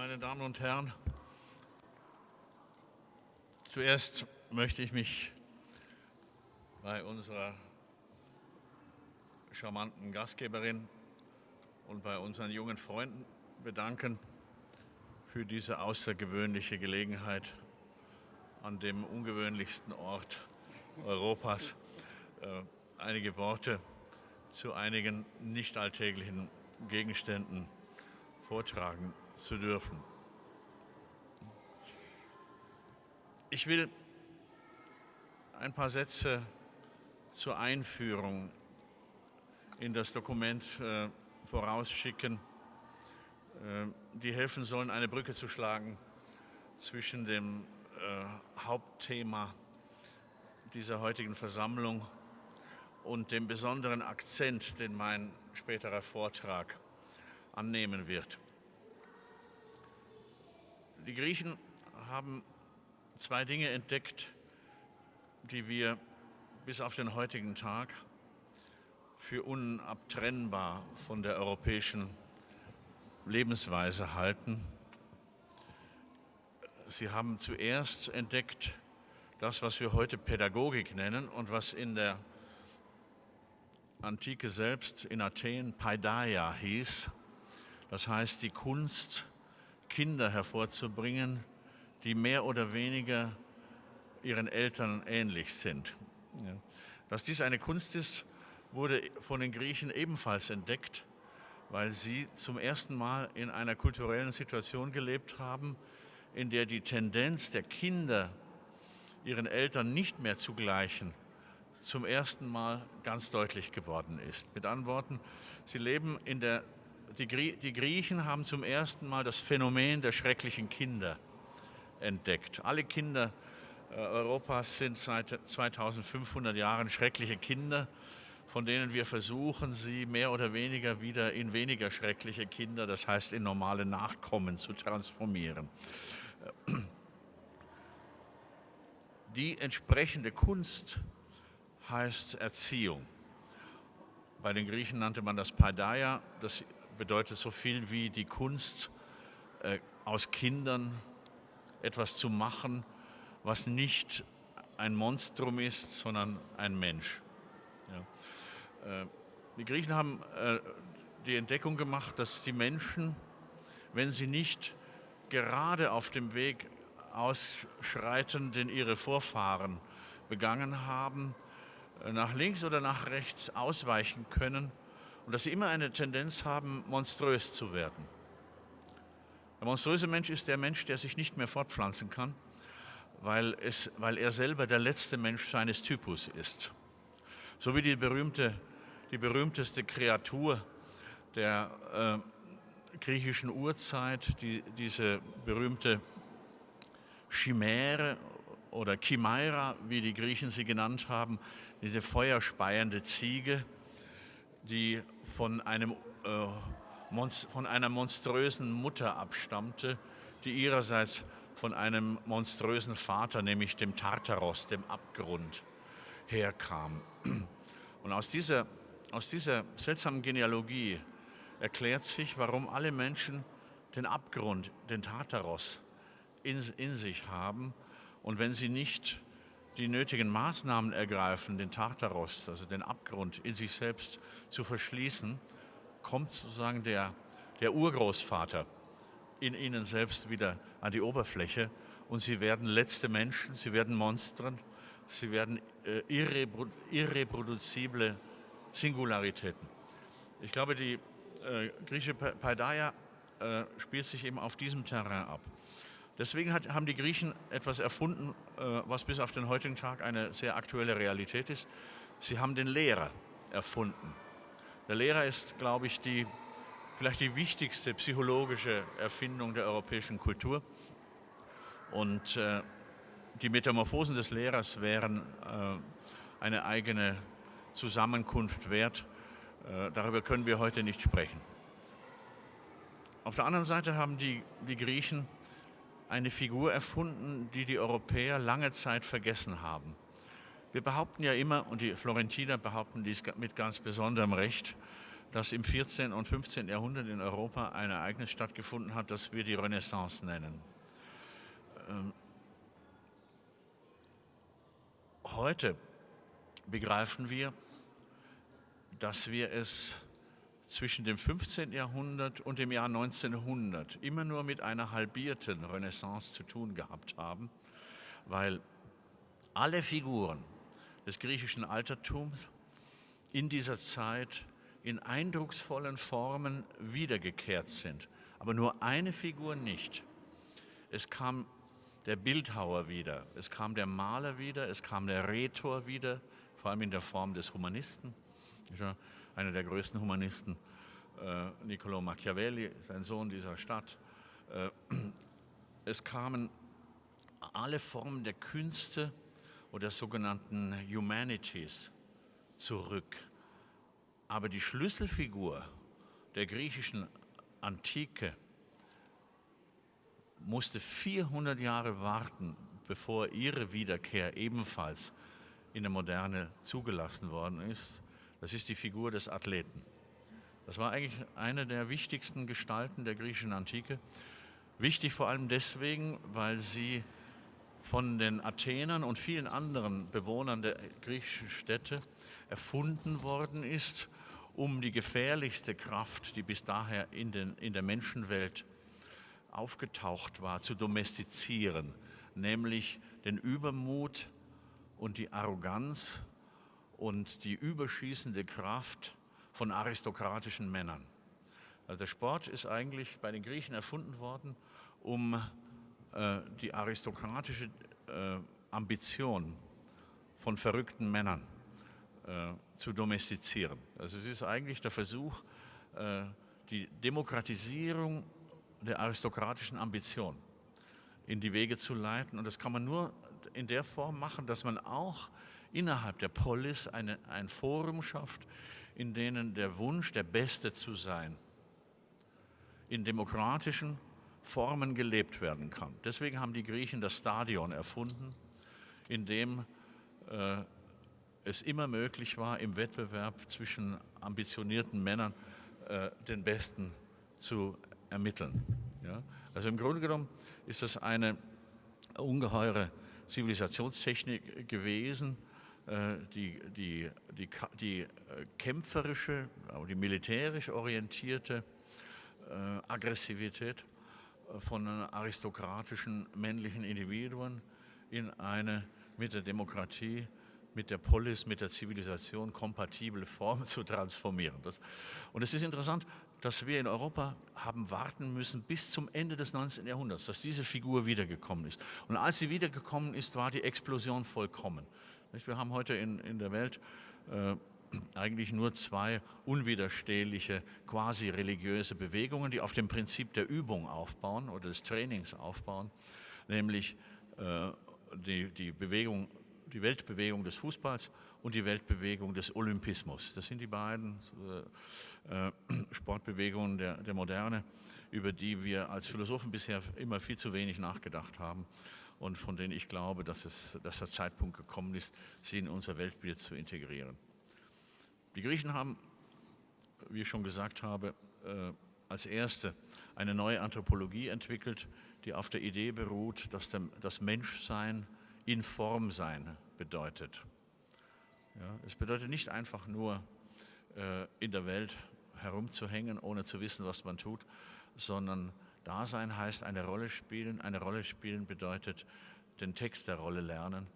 meine Damen und Herren, zuerst möchte ich mich bei unserer charmanten Gastgeberin und bei unseren jungen Freunden bedanken für diese außergewöhnliche Gelegenheit an dem ungewöhnlichsten Ort Europas äh, einige Worte zu einigen nicht alltäglichen Gegenständen vortragen zu dürfen. Ich will ein paar Sätze zur Einführung in das Dokument äh, vorausschicken, äh, die helfen sollen, eine Brücke zu schlagen zwischen dem äh, Hauptthema dieser heutigen Versammlung und dem besonderen Akzent, den mein späterer Vortrag annehmen wird. Die Griechen haben zwei Dinge entdeckt, die wir bis auf den heutigen Tag für unabtrennbar von der europäischen Lebensweise halten. Sie haben zuerst entdeckt das, was wir heute Pädagogik nennen und was in der Antike selbst in Athen Paideia hieß. Das heißt, die Kunst, Kinder hervorzubringen, die mehr oder weniger ihren Eltern ähnlich sind. Dass dies eine Kunst ist, wurde von den Griechen ebenfalls entdeckt, weil sie zum ersten Mal in einer kulturellen Situation gelebt haben, in der die Tendenz der Kinder, ihren Eltern nicht mehr zu gleichen, zum ersten Mal ganz deutlich geworden ist. Mit anderen Worten, sie leben in der, die, die Griechen haben zum ersten Mal das Phänomen der schrecklichen Kinder entdeckt. Alle Kinder äh, Europas sind seit 2500 Jahren schreckliche Kinder, von denen wir versuchen, sie mehr oder weniger wieder in weniger schreckliche Kinder, das heißt in normale Nachkommen zu transformieren. Die entsprechende Kunst heißt Erziehung. Bei den Griechen nannte man das Paideia, das bedeutet so viel wie die Kunst, äh, aus Kindern etwas zu machen, was nicht ein Monstrum ist, sondern ein Mensch. Ja. Äh, die Griechen haben äh, die Entdeckung gemacht, dass die Menschen, wenn sie nicht gerade auf dem Weg ausschreiten, den ihre Vorfahren begangen haben, nach links oder nach rechts ausweichen können und dass sie immer eine Tendenz haben, monströs zu werden. Der monströse Mensch ist der Mensch, der sich nicht mehr fortpflanzen kann, weil, es, weil er selber der letzte Mensch seines Typus ist. So wie die, berühmte, die berühmteste Kreatur der äh, griechischen Urzeit, die, diese berühmte Chimäre oder Chimaira, wie die Griechen sie genannt haben, diese feuerspeiende Ziege, die von, einem, äh, von einer monströsen Mutter abstammte, die ihrerseits von einem monströsen Vater, nämlich dem Tartaros, dem Abgrund, herkam. Und aus dieser, aus dieser seltsamen Genealogie erklärt sich, warum alle Menschen den Abgrund, den Tartaros in, in sich haben und wenn sie nicht die nötigen Maßnahmen ergreifen, den Tartaros, also den Abgrund in sich selbst zu verschließen, kommt sozusagen der, der Urgroßvater in ihnen selbst wieder an die Oberfläche und sie werden letzte Menschen, sie werden Monstern, sie werden äh, irreprodu irreproduzible Singularitäten. Ich glaube, die äh, griechische Paideia äh, spielt sich eben auf diesem Terrain ab. Deswegen hat, haben die Griechen etwas erfunden, äh, was bis auf den heutigen Tag eine sehr aktuelle Realität ist. Sie haben den Lehrer erfunden. Der Lehrer ist, glaube ich, die, vielleicht die wichtigste psychologische Erfindung der europäischen Kultur. Und äh, die Metamorphosen des Lehrers wären äh, eine eigene Zusammenkunft wert. Äh, darüber können wir heute nicht sprechen. Auf der anderen Seite haben die, die Griechen eine Figur erfunden, die die Europäer lange Zeit vergessen haben. Wir behaupten ja immer, und die Florentiner behaupten dies mit ganz besonderem Recht, dass im 14. und 15. Jahrhundert in Europa ein Ereignis stattgefunden hat, das wir die Renaissance nennen. Ähm, heute begreifen wir, dass wir es zwischen dem 15. Jahrhundert und dem Jahr 1900 immer nur mit einer halbierten Renaissance zu tun gehabt haben, weil alle Figuren des griechischen Altertums in dieser Zeit in eindrucksvollen Formen wiedergekehrt sind. Aber nur eine Figur nicht. Es kam der Bildhauer wieder, es kam der Maler wieder, es kam der Rhetor wieder, vor allem in der Form des Humanisten. Einer der größten Humanisten, äh, Niccolo Machiavelli, sein Sohn dieser Stadt. Äh, es kamen alle Formen der Künste oder der sogenannten Humanities zurück. Aber die Schlüsselfigur der griechischen Antike musste 400 Jahre warten, bevor ihre Wiederkehr ebenfalls in der Moderne zugelassen worden ist. Das ist die Figur des Athleten. Das war eigentlich eine der wichtigsten Gestalten der griechischen Antike. Wichtig vor allem deswegen, weil sie von den Athenern und vielen anderen Bewohnern der griechischen Städte erfunden worden ist um die gefährlichste Kraft, die bis daher in, den, in der Menschenwelt aufgetaucht war, zu domestizieren, nämlich den Übermut und die Arroganz und die überschießende Kraft von aristokratischen Männern. Also der Sport ist eigentlich bei den Griechen erfunden worden, um äh, die aristokratische äh, Ambition von verrückten Männern äh, zu domestizieren. Also es ist eigentlich der Versuch, äh, die Demokratisierung der aristokratischen Ambition in die Wege zu leiten. Und das kann man nur in der Form machen, dass man auch innerhalb der Polis eine, ein Forum schafft, in denen der Wunsch, der Beste zu sein, in demokratischen Formen gelebt werden kann. Deswegen haben die Griechen das Stadion erfunden, in dem äh, es immer möglich war, im Wettbewerb zwischen ambitionierten Männern äh, den Besten zu ermitteln. Ja? Also im Grunde genommen ist das eine ungeheure Zivilisationstechnik gewesen, die, die, die, die äh, kämpferische, die militärisch orientierte äh, Aggressivität äh, von aristokratischen männlichen Individuen in eine mit der Demokratie mit der Polis, mit der Zivilisation kompatible Form zu transformieren. Das, und es ist interessant, dass wir in Europa haben warten müssen bis zum Ende des 19. Jahrhunderts, dass diese Figur wiedergekommen ist. Und als sie wiedergekommen ist, war die Explosion vollkommen. Wir haben heute in, in der Welt äh, eigentlich nur zwei unwiderstehliche, quasi religiöse Bewegungen, die auf dem Prinzip der Übung aufbauen oder des Trainings aufbauen, nämlich äh, die, die Bewegung die Weltbewegung des Fußballs und die Weltbewegung des Olympismus. Das sind die beiden äh, äh, Sportbewegungen der, der Moderne, über die wir als Philosophen bisher immer viel zu wenig nachgedacht haben und von denen ich glaube, dass, es, dass der Zeitpunkt gekommen ist, sie in unser Weltbild zu integrieren. Die Griechen haben, wie ich schon gesagt habe, äh, als erste eine neue Anthropologie entwickelt, die auf der Idee beruht, dass das Menschsein in Form sein bedeutet. Ja, es bedeutet nicht einfach nur äh, in der Welt herumzuhängen, ohne zu wissen, was man tut, sondern Dasein heißt eine Rolle spielen. Eine Rolle spielen bedeutet den Text der Rolle lernen.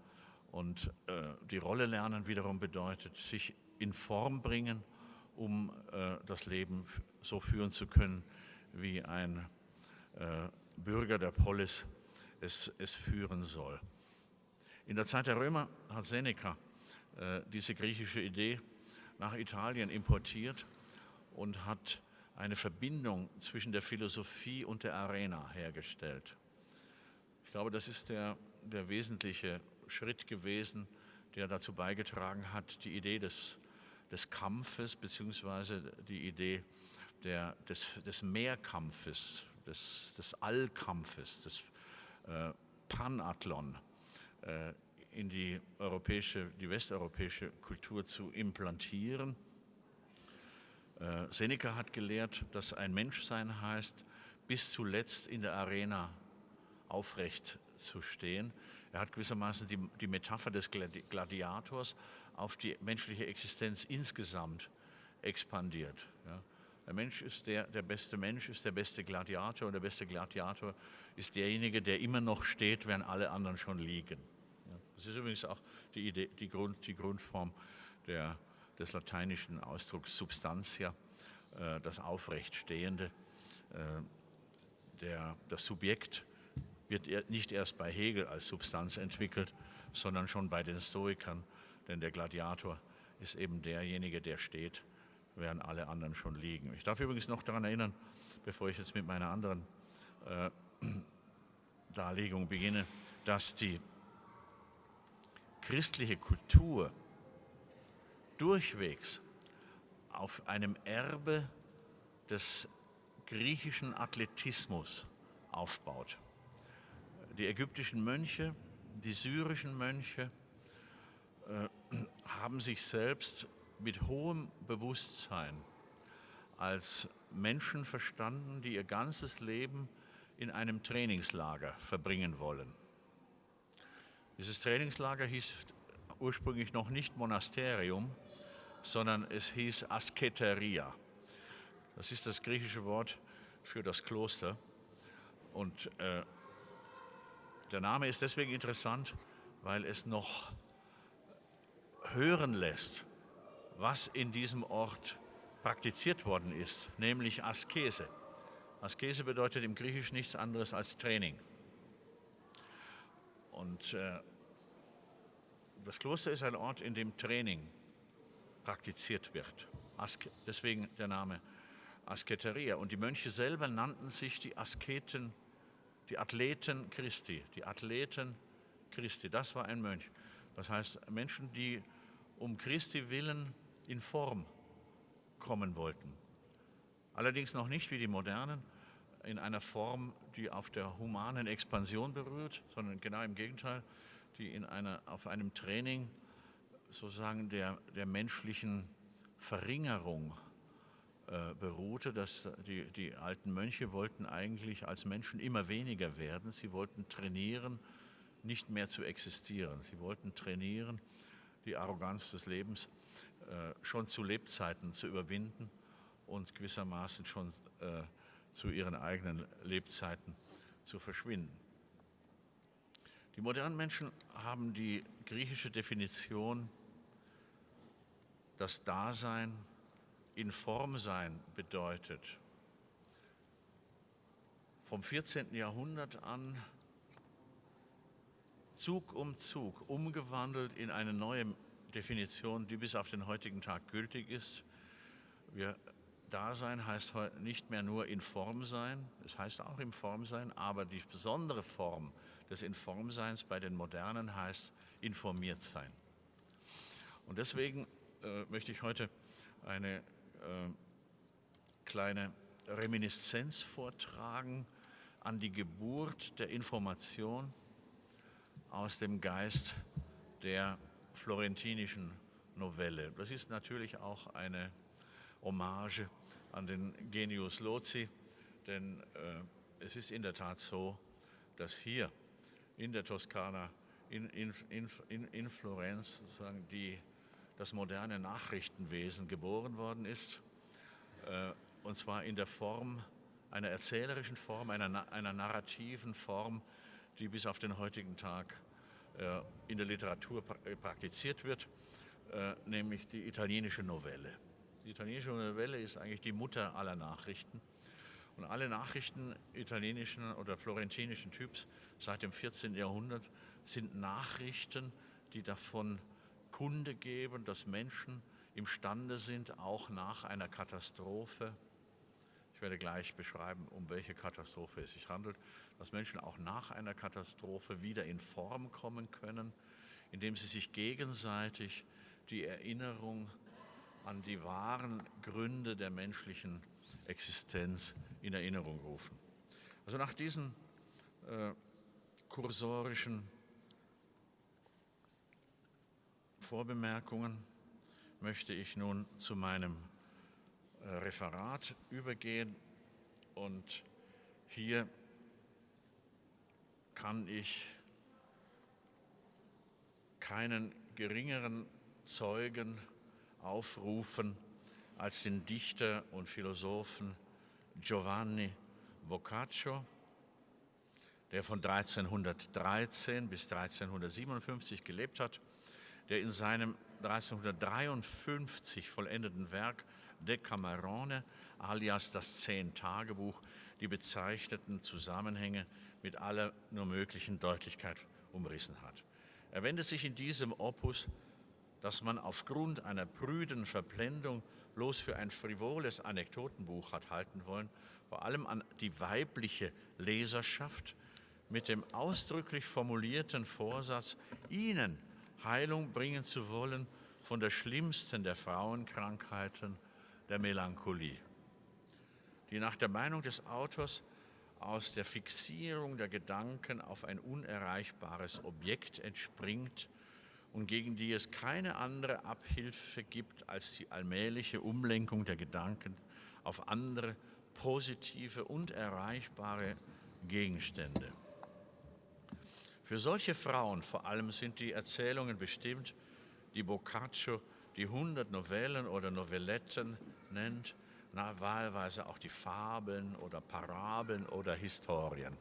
Und äh, die Rolle lernen wiederum bedeutet sich in Form bringen, um äh, das Leben so führen zu können, wie ein äh, Bürger der Polis es, es führen soll. In der Zeit der Römer hat Seneca äh, diese griechische Idee nach Italien importiert und hat eine Verbindung zwischen der Philosophie und der Arena hergestellt. Ich glaube, das ist der, der wesentliche Schritt gewesen, der dazu beigetragen hat, die Idee des, des Kampfes bzw. die Idee der, des, des Mehrkampfes, des, des Allkampfes, des äh, Panathlon äh, in die europäische, die westeuropäische Kultur zu implantieren. Äh, Seneca hat gelehrt, dass ein Menschsein heißt, bis zuletzt in der Arena aufrecht zu stehen. Er hat gewissermaßen die, die Metapher des Gladiators auf die menschliche Existenz insgesamt expandiert. Ja. Der Mensch ist der, der beste Mensch, ist der beste Gladiator und der beste Gladiator ist derjenige, der immer noch steht, während alle anderen schon liegen. Ja. Das ist übrigens auch die, Idee, die, Grund, die Grundform der, des lateinischen Ausdrucks Substantia, äh, das Aufrechtstehende. Äh, der, das Subjekt wird nicht erst bei Hegel als Substanz entwickelt, sondern schon bei den Stoikern, denn der Gladiator ist eben derjenige, der steht, während alle anderen schon liegen. Ich darf übrigens noch daran erinnern, bevor ich jetzt mit meiner anderen äh, Darlegung beginne, dass die christliche Kultur durchwegs auf einem Erbe des griechischen Athletismus aufbaut. Die ägyptischen Mönche, die syrischen Mönche äh, haben sich selbst mit hohem Bewusstsein als Menschen verstanden, die ihr ganzes Leben in einem Trainingslager verbringen wollen. Dieses Trainingslager hieß ursprünglich noch nicht Monasterium, sondern es hieß Asketeria. Das ist das griechische Wort für das Kloster. Und äh, der Name ist deswegen interessant, weil es noch hören lässt, was in diesem Ort praktiziert worden ist, nämlich Askese. Askese bedeutet im Griechischen nichts anderes als Training. Und äh, das Kloster ist ein Ort, in dem Training praktiziert wird. Ask deswegen der Name Asketeria. Und die Mönche selber nannten sich die Asketen, die Athleten Christi, die Athleten Christi. Das war ein Mönch. Das heißt, Menschen, die um Christi willen in Form kommen wollten. Allerdings noch nicht wie die Modernen in einer Form, die auf der humanen Expansion berührt, sondern genau im Gegenteil, die in einer, auf einem Training sozusagen der, der menschlichen Verringerung äh, beruhte, dass die, die alten Mönche wollten eigentlich als Menschen immer weniger werden. Sie wollten trainieren, nicht mehr zu existieren. Sie wollten trainieren, die Arroganz des Lebens äh, schon zu Lebzeiten zu überwinden und gewissermaßen schon äh, zu ihren eigenen Lebzeiten zu verschwinden. Die modernen Menschen haben die griechische Definition, das Dasein in Form sein bedeutet. Vom 14. Jahrhundert an Zug um Zug umgewandelt in eine neue Definition, die bis auf den heutigen Tag gültig ist. Wir, Dasein heißt nicht mehr nur in Form sein, es heißt auch in Form sein, aber die besondere Form des Informseins bei den Modernen heißt informiert sein. Und deswegen äh, möchte ich heute eine äh, kleine Reminiszenz vortragen an die Geburt der Information aus dem Geist der florentinischen Novelle. Das ist natürlich auch eine Hommage an den Genius Loci, denn äh, es ist in der Tat so, dass hier in der Toskana, in, in, in, in Florenz sozusagen die das moderne Nachrichtenwesen geboren worden ist, äh, und zwar in der Form einer erzählerischen Form, einer, einer narrativen Form, die bis auf den heutigen Tag äh, in der Literatur äh, praktiziert wird, nämlich die italienische Novelle. Die italienische Novelle ist eigentlich die Mutter aller Nachrichten. Und alle Nachrichten italienischen oder florentinischen Typs seit dem 14. Jahrhundert sind Nachrichten, die davon Kunde geben, dass Menschen imstande sind, auch nach einer Katastrophe, ich werde gleich beschreiben, um welche Katastrophe es sich handelt, dass Menschen auch nach einer Katastrophe wieder in Form kommen können, indem sie sich gegenseitig die Erinnerung an die wahren Gründe der menschlichen Existenz in Erinnerung rufen. Also nach diesen äh, kursorischen Vorbemerkungen möchte ich nun zu meinem äh, Referat übergehen und hier kann ich keinen geringeren Zeugen aufrufen als den Dichter und Philosophen Giovanni Boccaccio, der von 1313 bis 1357 gelebt hat, der in seinem 1353 vollendeten Werk Decamerone alias das Zehn-Tagebuch die bezeichneten Zusammenhänge mit aller nur möglichen Deutlichkeit umrissen hat. Er wendet sich in diesem Opus, das man aufgrund einer prüden Verblendung bloß für ein frivoles Anekdotenbuch hat halten wollen, vor allem an die weibliche Leserschaft mit dem ausdrücklich formulierten Vorsatz, ihnen Heilung bringen zu wollen von der schlimmsten der Frauenkrankheiten, der Melancholie, die nach der Meinung des Autors aus der Fixierung der Gedanken auf ein unerreichbares Objekt entspringt und gegen die es keine andere Abhilfe gibt als die allmähliche Umlenkung der Gedanken auf andere positive und erreichbare Gegenstände. Für solche Frauen vor allem sind die Erzählungen bestimmt, die Boccaccio die 100 Novellen oder Novelletten nennt, na, wahlweise auch die Fabeln oder Parabeln oder Historien.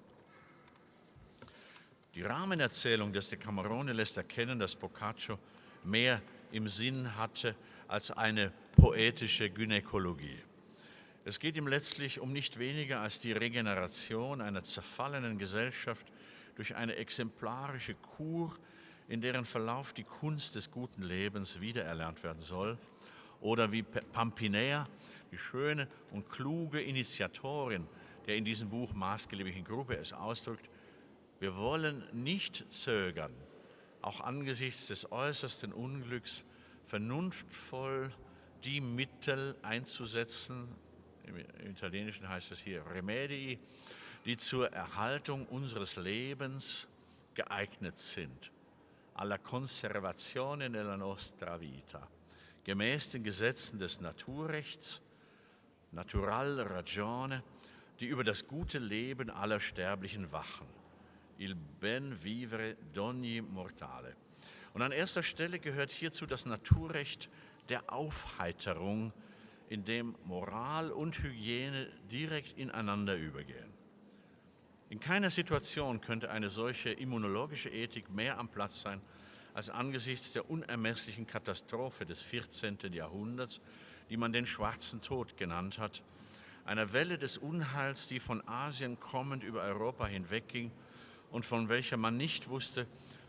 Die Rahmenerzählung des Decamerone lässt erkennen, dass Boccaccio mehr im Sinn hatte als eine poetische Gynäkologie. Es geht ihm letztlich um nicht weniger als die Regeneration einer zerfallenen Gesellschaft durch eine exemplarische Kur, in deren Verlauf die Kunst des guten Lebens wiedererlernt werden soll. Oder wie Pampinea, die schöne und kluge Initiatorin der in diesem Buch maßgeblichen Gruppe es ausdrückt, wir wollen nicht zögern, auch angesichts des äußersten Unglücks vernunftvoll die Mittel einzusetzen, im Italienischen heißt es hier Remedii, die zur Erhaltung unseres Lebens geeignet sind, alla conservazione della nostra vita, gemäß den Gesetzen des Naturrechts, Natural Ragione, die über das gute Leben aller Sterblichen wachen il ben vivere d'ogni mortale. Und an erster Stelle gehört hierzu das Naturrecht der Aufheiterung, in dem Moral und Hygiene direkt ineinander übergehen. In keiner Situation könnte eine solche immunologische Ethik mehr am Platz sein als angesichts der unermesslichen Katastrophe des 14. Jahrhunderts, die man den Schwarzen Tod genannt hat, einer Welle des Unheils, die von Asien kommend über Europa hinwegging und von welcher man nicht wusste,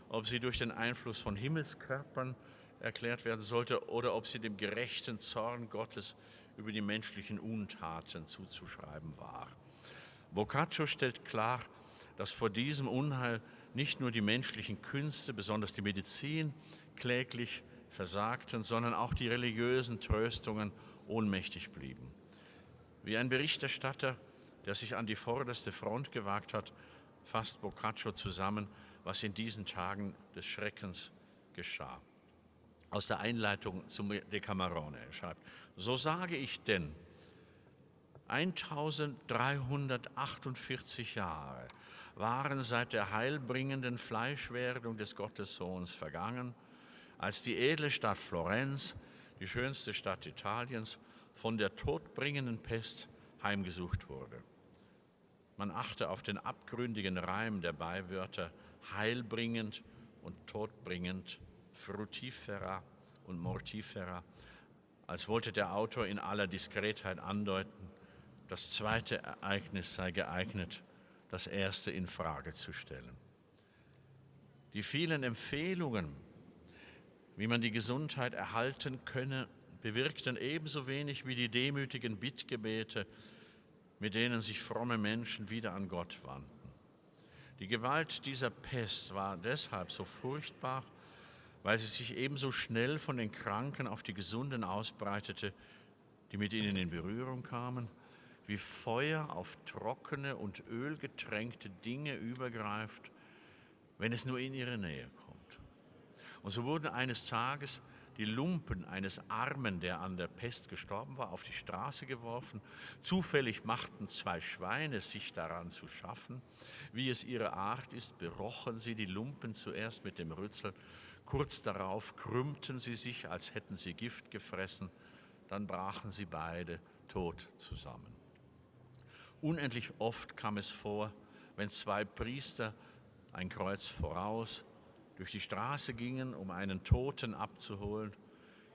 ob sie durch den Einfluss von Himmelskörpern erklärt werden sollte oder ob sie dem gerechten Zorn Gottes über die menschlichen Untaten zuzuschreiben war. Boccaccio stellt klar, dass vor diesem Unheil nicht nur die menschlichen Künste, besonders die Medizin, kläglich versagten, sondern auch die religiösen Tröstungen ohnmächtig blieben. Wie ein Berichterstatter, der sich an die vorderste Front gewagt hat, fasst Boccaccio zusammen, was in diesen Tagen des Schreckens geschah. Aus der Einleitung zum Decamerone. Er schreibt, so sage ich denn, 1348 Jahre waren seit der heilbringenden Fleischwerdung des Gottessohns vergangen, als die edle Stadt Florenz, die schönste Stadt Italiens, von der todbringenden Pest heimgesucht wurde. Man achte auf den abgründigen Reim der Beiwörter heilbringend und todbringend, frutifera und mortifera, als wollte der Autor in aller Diskretheit andeuten, das zweite Ereignis sei geeignet, das erste in Frage zu stellen. Die vielen Empfehlungen, wie man die Gesundheit erhalten könne, bewirkten ebenso wenig wie die demütigen Bittgebete mit denen sich fromme Menschen wieder an Gott wandten. Die Gewalt dieser Pest war deshalb so furchtbar, weil sie sich ebenso schnell von den Kranken auf die Gesunden ausbreitete, die mit ihnen in Berührung kamen, wie Feuer auf trockene und ölgetränkte Dinge übergreift, wenn es nur in ihre Nähe kommt. Und so wurden eines Tages die Lumpen eines Armen, der an der Pest gestorben war, auf die Straße geworfen. Zufällig machten zwei Schweine sich daran zu schaffen. Wie es ihre Art ist, berochen sie die Lumpen zuerst mit dem Rützel. Kurz darauf krümmten sie sich, als hätten sie Gift gefressen. Dann brachen sie beide tot zusammen. Unendlich oft kam es vor, wenn zwei Priester ein Kreuz voraus durch die Straße gingen, um einen Toten abzuholen,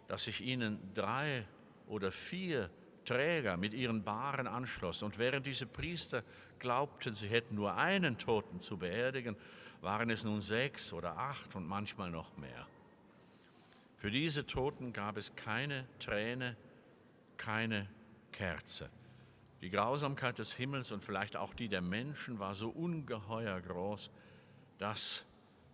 dass sich ihnen drei oder vier Träger mit ihren Bahren anschlossen. Und während diese Priester glaubten, sie hätten nur einen Toten zu beerdigen, waren es nun sechs oder acht und manchmal noch mehr. Für diese Toten gab es keine Träne, keine Kerze. Die Grausamkeit des Himmels und vielleicht auch die der Menschen war so ungeheuer groß, dass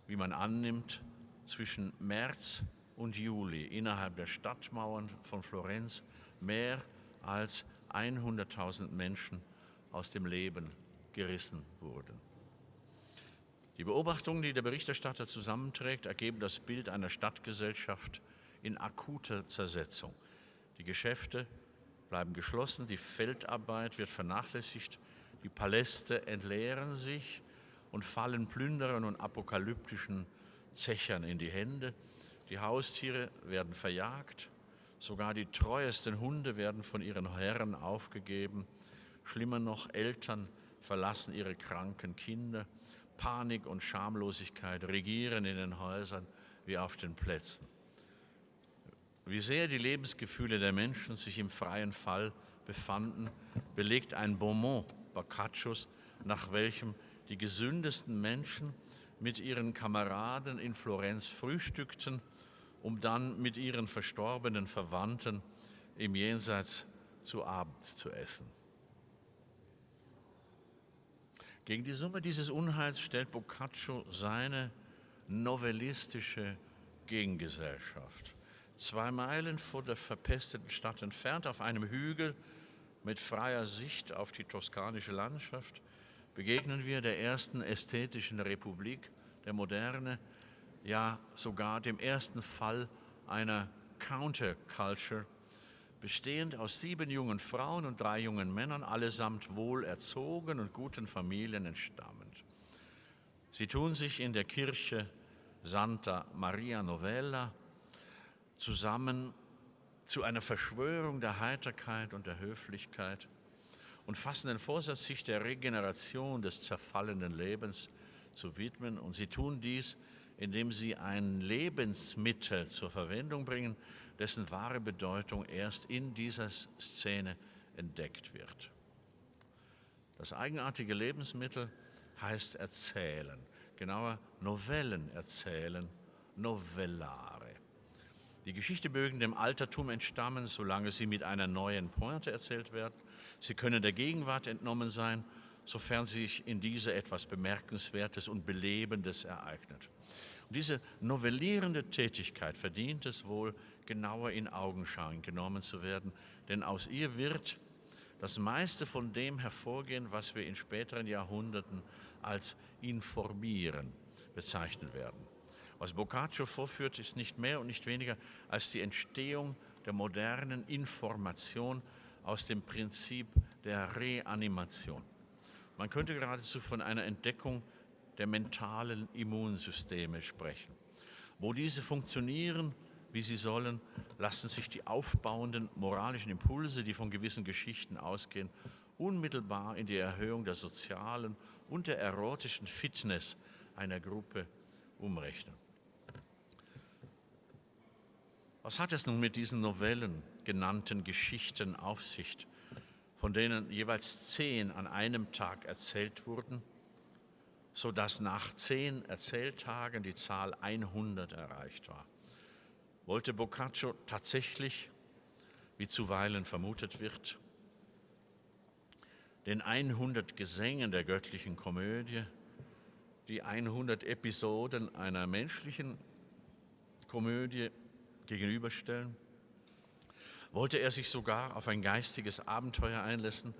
wie man annimmt, zwischen März und Juli innerhalb der Stadtmauern von Florenz mehr als 100.000 Menschen aus dem Leben gerissen wurden. Die Beobachtungen, die der Berichterstatter zusammenträgt, ergeben das Bild einer Stadtgesellschaft in akuter Zersetzung. Die Geschäfte bleiben geschlossen, die Feldarbeit wird vernachlässigt, die Paläste entleeren sich, und fallen Plünderern und apokalyptischen Zechern in die Hände. Die Haustiere werden verjagt, sogar die treuesten Hunde werden von ihren Herren aufgegeben. Schlimmer noch, Eltern verlassen ihre kranken Kinder. Panik und Schamlosigkeit regieren in den Häusern wie auf den Plätzen. Wie sehr die Lebensgefühle der Menschen sich im freien Fall befanden, belegt ein Beaumont Boccaccios, nach welchem die gesündesten Menschen mit ihren Kameraden in Florenz frühstückten, um dann mit ihren verstorbenen Verwandten im Jenseits zu Abend zu essen. Gegen die Summe dieses Unheils stellt Boccaccio seine novellistische Gegengesellschaft. Zwei Meilen vor der verpesteten Stadt entfernt, auf einem Hügel mit freier Sicht auf die toskanische Landschaft, begegnen wir der ersten ästhetischen Republik der Moderne, ja sogar dem ersten Fall einer Counterculture, bestehend aus sieben jungen Frauen und drei jungen Männern, allesamt wohl erzogen und guten Familien entstammend. Sie tun sich in der Kirche Santa Maria Novella zusammen zu einer Verschwörung der Heiterkeit und der Höflichkeit und fassen den Vorsatz, sich der Regeneration des zerfallenen Lebens zu widmen. Und sie tun dies, indem sie ein Lebensmittel zur Verwendung bringen, dessen wahre Bedeutung erst in dieser Szene entdeckt wird. Das eigenartige Lebensmittel heißt erzählen, genauer Novellen erzählen, novellare. Die Geschichte mögen dem Altertum entstammen, solange sie mit einer neuen Pointe erzählt werden Sie können der Gegenwart entnommen sein, sofern sich in dieser etwas Bemerkenswertes und Belebendes ereignet. Und diese novellierende Tätigkeit verdient es wohl, genauer in Augenschein genommen zu werden, denn aus ihr wird das meiste von dem hervorgehen, was wir in späteren Jahrhunderten als informieren bezeichnen werden. Was Boccaccio vorführt, ist nicht mehr und nicht weniger als die Entstehung der modernen Information aus dem Prinzip der Reanimation. Man könnte geradezu von einer Entdeckung der mentalen Immunsysteme sprechen. Wo diese funktionieren, wie sie sollen, lassen sich die aufbauenden moralischen Impulse, die von gewissen Geschichten ausgehen, unmittelbar in die Erhöhung der sozialen und der erotischen Fitness einer Gruppe umrechnen. Was hat es nun mit diesen Novellen genannten Geschichten auf sich, von denen jeweils zehn an einem Tag erzählt wurden, sodass nach zehn Erzähltagen die Zahl 100 erreicht war? Wollte Boccaccio tatsächlich, wie zuweilen vermutet wird, den 100 Gesängen der göttlichen Komödie, die 100 Episoden einer menschlichen Komödie gegenüberstellen? Wollte er sich sogar auf ein geistiges Abenteuer einlassen,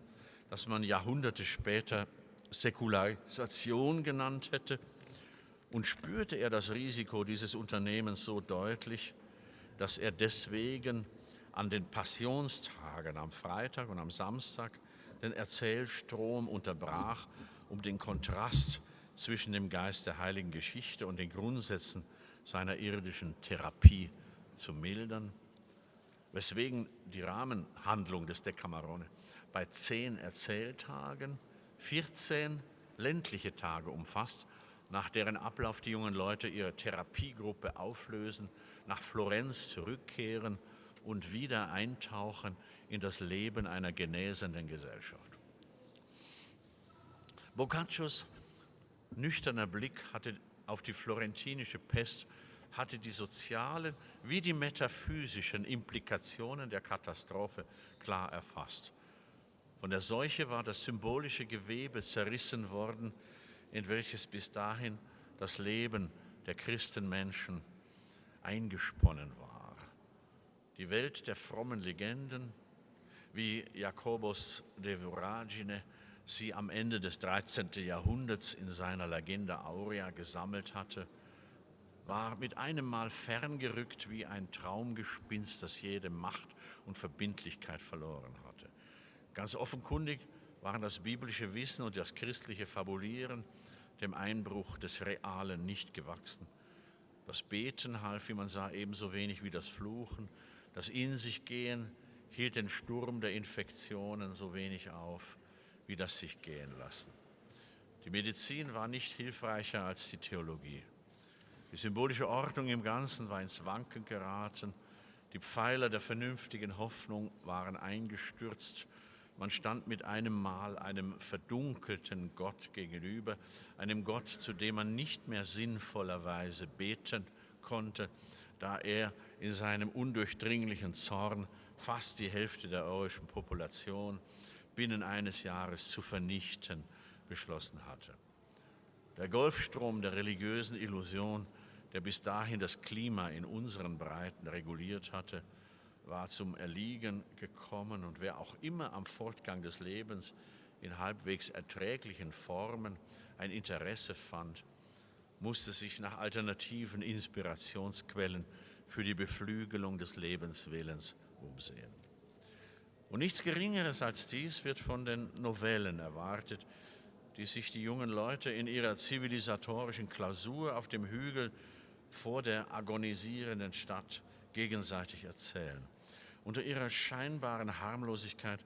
das man Jahrhunderte später Säkularisation genannt hätte? Und spürte er das Risiko dieses Unternehmens so deutlich, dass er deswegen an den Passionstagen am Freitag und am Samstag den Erzählstrom unterbrach, um den Kontrast zwischen dem Geist der heiligen Geschichte und den Grundsätzen seiner irdischen Therapie zu mildern, weswegen die Rahmenhandlung des Decamerone bei zehn Erzähltagen 14 ländliche Tage umfasst, nach deren Ablauf die jungen Leute ihre Therapiegruppe auflösen, nach Florenz zurückkehren und wieder eintauchen in das Leben einer genesenden Gesellschaft. Boccaccios nüchterner Blick hatte auf die florentinische Pest hatte die sozialen wie die metaphysischen Implikationen der Katastrophe klar erfasst. Von der Seuche war das symbolische Gewebe zerrissen worden, in welches bis dahin das Leben der Christenmenschen eingesponnen war. Die Welt der frommen Legenden, wie Jakobus de Voragine sie am Ende des 13. Jahrhunderts in seiner Legenda Aurea gesammelt hatte, war mit einem Mal ferngerückt wie ein Traumgespinst, das jede Macht und Verbindlichkeit verloren hatte. Ganz offenkundig waren das biblische Wissen und das christliche Fabulieren dem Einbruch des Realen nicht gewachsen. Das Beten half, wie man sah, ebenso wenig wie das Fluchen. Das In sich gehen hielt den Sturm der Infektionen so wenig auf wie das sich gehen lassen. Die Medizin war nicht hilfreicher als die Theologie. Die symbolische Ordnung im Ganzen war ins Wanken geraten. Die Pfeiler der vernünftigen Hoffnung waren eingestürzt. Man stand mit einem Mal einem verdunkelten Gott gegenüber, einem Gott, zu dem man nicht mehr sinnvollerweise beten konnte, da er in seinem undurchdringlichen Zorn fast die Hälfte der europäischen Population binnen eines Jahres zu vernichten beschlossen hatte. Der Golfstrom der religiösen Illusion, der bis dahin das Klima in unseren Breiten reguliert hatte, war zum Erliegen gekommen und wer auch immer am Fortgang des Lebens in halbwegs erträglichen Formen ein Interesse fand, musste sich nach alternativen Inspirationsquellen für die Beflügelung des Lebenswillens umsehen. Und nichts Geringeres als dies wird von den Novellen erwartet, die sich die jungen Leute in ihrer zivilisatorischen Klausur auf dem Hügel vor der agonisierenden Stadt gegenseitig erzählen. Unter ihrer scheinbaren Harmlosigkeit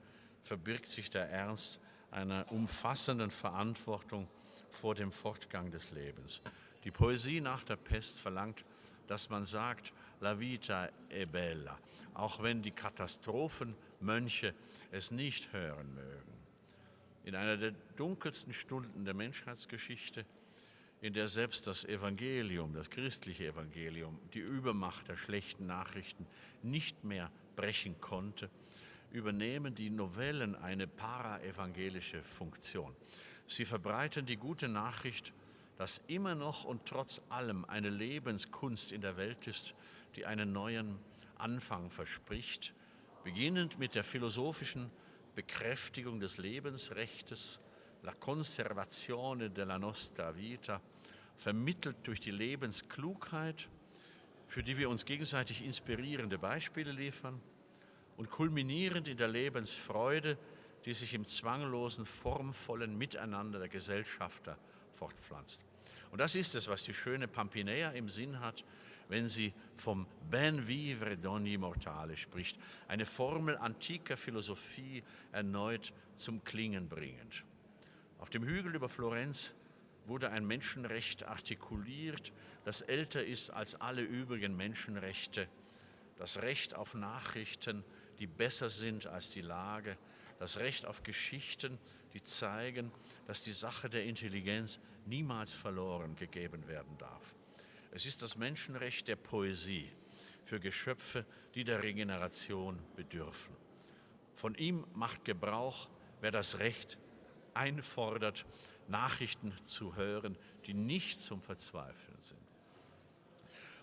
verbirgt sich der Ernst einer umfassenden Verantwortung vor dem Fortgang des Lebens. Die Poesie nach der Pest verlangt, dass man sagt, la vita è bella, auch wenn die Katastrophenmönche es nicht hören mögen. In einer der dunkelsten Stunden der Menschheitsgeschichte, in der selbst das Evangelium, das christliche Evangelium, die Übermacht der schlechten Nachrichten nicht mehr brechen konnte, übernehmen die Novellen eine paraevangelische Funktion. Sie verbreiten die gute Nachricht, dass immer noch und trotz allem eine Lebenskunst in der Welt ist, die einen neuen Anfang verspricht, beginnend mit der philosophischen Bekräftigung des Lebensrechtes, la conservazione della nostra vita, vermittelt durch die Lebensklugheit, für die wir uns gegenseitig inspirierende Beispiele liefern und kulminierend in der Lebensfreude, die sich im zwanglosen, formvollen Miteinander der Gesellschafter fortpflanzt. Und das ist es, was die schöne Pampinea im Sinn hat, wenn sie vom Ben vivre d'ogni mortale spricht, eine Formel antiker Philosophie erneut zum Klingen bringend. Auf dem Hügel über Florenz wurde ein Menschenrecht artikuliert, das älter ist als alle übrigen Menschenrechte, das Recht auf Nachrichten, die besser sind als die Lage, das Recht auf Geschichten, die zeigen, dass die Sache der Intelligenz niemals verloren gegeben werden darf. Es ist das Menschenrecht der Poesie für Geschöpfe, die der Regeneration bedürfen. Von ihm macht Gebrauch, wer das Recht einfordert, Nachrichten zu hören, die nicht zum Verzweifeln sind.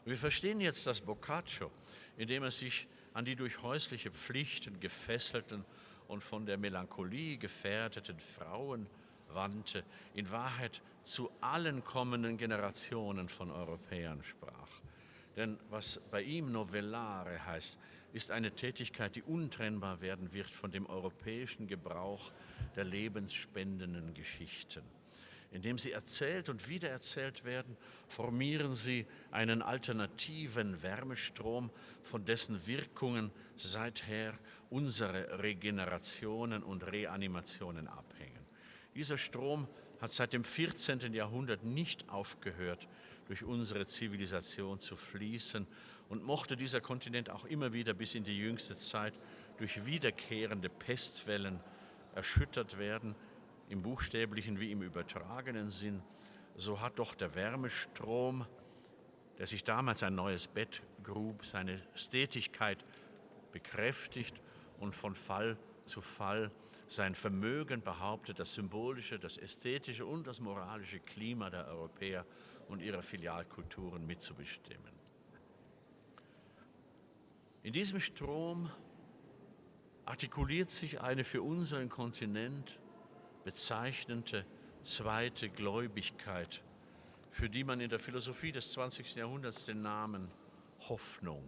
Und wir verstehen jetzt das Boccaccio, indem er sich an die durch häusliche Pflichten gefesselten und von der Melancholie gefährdeten Frauen wandte, in Wahrheit zu allen kommenden Generationen von Europäern sprach. Denn was bei ihm Novellare heißt, ist eine Tätigkeit, die untrennbar werden wird von dem europäischen Gebrauch der lebensspendenden Geschichten. Indem sie erzählt und wiedererzählt werden, formieren sie einen alternativen Wärmestrom, von dessen Wirkungen seither unsere Regenerationen und Reanimationen abhängen. Dieser Strom hat seit dem 14. Jahrhundert nicht aufgehört, durch unsere Zivilisation zu fließen und mochte dieser Kontinent auch immer wieder bis in die jüngste Zeit durch wiederkehrende Pestwellen erschüttert werden, im buchstäblichen wie im übertragenen Sinn, so hat doch der Wärmestrom, der sich damals ein neues Bett grub, seine Stetigkeit bekräftigt und von Fall zu Fall sein Vermögen behauptet, das symbolische, das ästhetische und das moralische Klima der Europäer und ihrer Filialkulturen mitzubestimmen. In diesem Strom artikuliert sich eine für unseren Kontinent bezeichnende zweite Gläubigkeit, für die man in der Philosophie des 20. Jahrhunderts den Namen Hoffnung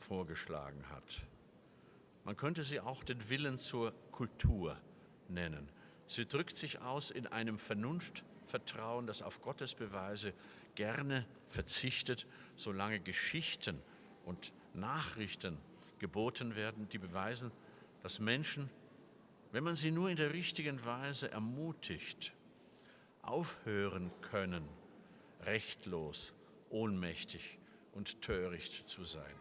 vorgeschlagen hat. Man könnte sie auch den Willen zur Kultur nennen. Sie drückt sich aus in einem Vernunftvertrauen, das auf Gottes Beweise gerne verzichtet, solange Geschichten und Nachrichten geboten werden, die beweisen, dass Menschen, wenn man sie nur in der richtigen Weise ermutigt, aufhören können, rechtlos, ohnmächtig und töricht zu sein.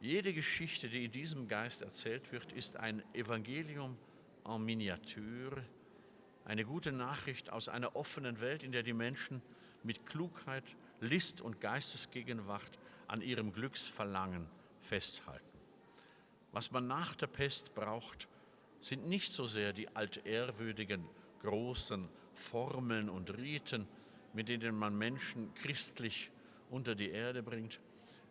Jede Geschichte, die in diesem Geist erzählt wird, ist ein Evangelium en Miniature, eine gute Nachricht aus einer offenen Welt, in der die Menschen mit Klugheit, List und Geistesgegenwart an ihrem Glücksverlangen festhalten. Was man nach der Pest braucht, sind nicht so sehr die altehrwürdigen großen Formeln und Riten, mit denen man Menschen christlich unter die Erde bringt.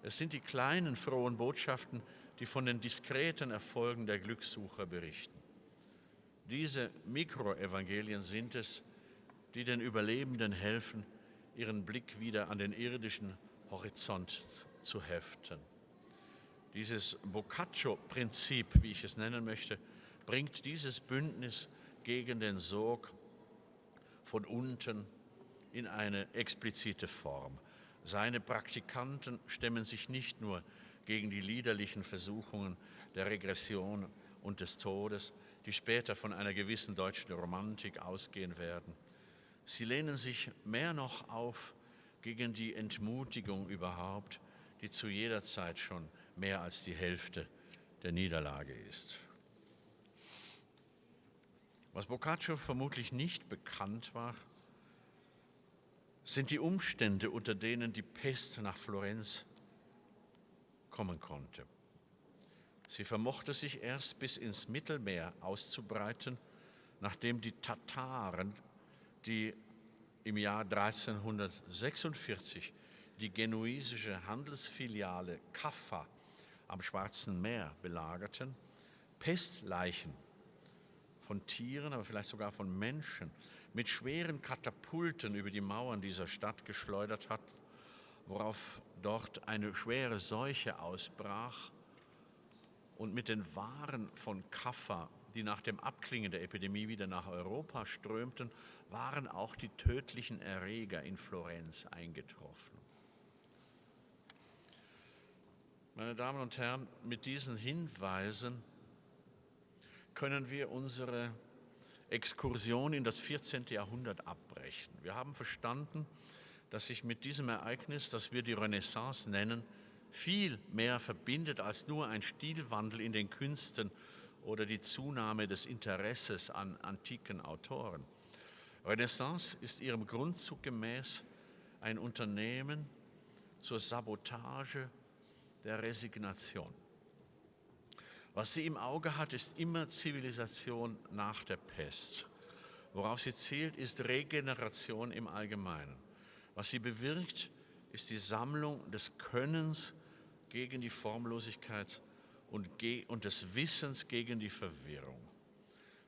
Es sind die kleinen frohen Botschaften, die von den diskreten Erfolgen der Glückssucher berichten. Diese Mikroevangelien sind es, die den Überlebenden helfen, ihren Blick wieder an den irdischen Horizont zu heften. Dieses Boccaccio-Prinzip, wie ich es nennen möchte, bringt dieses Bündnis gegen den Sog von unten in eine explizite Form. Seine Praktikanten stemmen sich nicht nur gegen die liederlichen Versuchungen der Regression und des Todes, die später von einer gewissen deutschen Romantik ausgehen werden. Sie lehnen sich mehr noch auf gegen die Entmutigung überhaupt, die zu jeder Zeit schon mehr als die Hälfte der Niederlage ist. Was Boccaccio vermutlich nicht bekannt war, sind die Umstände, unter denen die Pest nach Florenz kommen konnte. Sie vermochte sich erst bis ins Mittelmeer auszubreiten, nachdem die Tataren, die im Jahr 1346 die genuesische Handelsfiliale Kaffa am Schwarzen Meer belagerten, Pestleichen von Tieren, aber vielleicht sogar von Menschen mit schweren Katapulten über die Mauern dieser Stadt geschleudert hatten, worauf dort eine schwere Seuche ausbrach und mit den Waren von Kaffa, die nach dem Abklingen der Epidemie wieder nach Europa strömten, waren auch die tödlichen Erreger in Florenz eingetroffen. Meine Damen und Herren, mit diesen Hinweisen können wir unsere Exkursion in das 14. Jahrhundert abbrechen. Wir haben verstanden, dass sich mit diesem Ereignis, das wir die Renaissance nennen, viel mehr verbindet als nur ein Stilwandel in den Künsten oder die Zunahme des Interesses an antiken Autoren. Renaissance ist ihrem Grundzug gemäß ein Unternehmen zur Sabotage der Resignation. Was sie im Auge hat, ist immer Zivilisation nach der Pest. Worauf sie zielt, ist Regeneration im Allgemeinen. Was sie bewirkt, ist die Sammlung des Könnens gegen die Formlosigkeit und, des Wissens gegen die Verwirrung.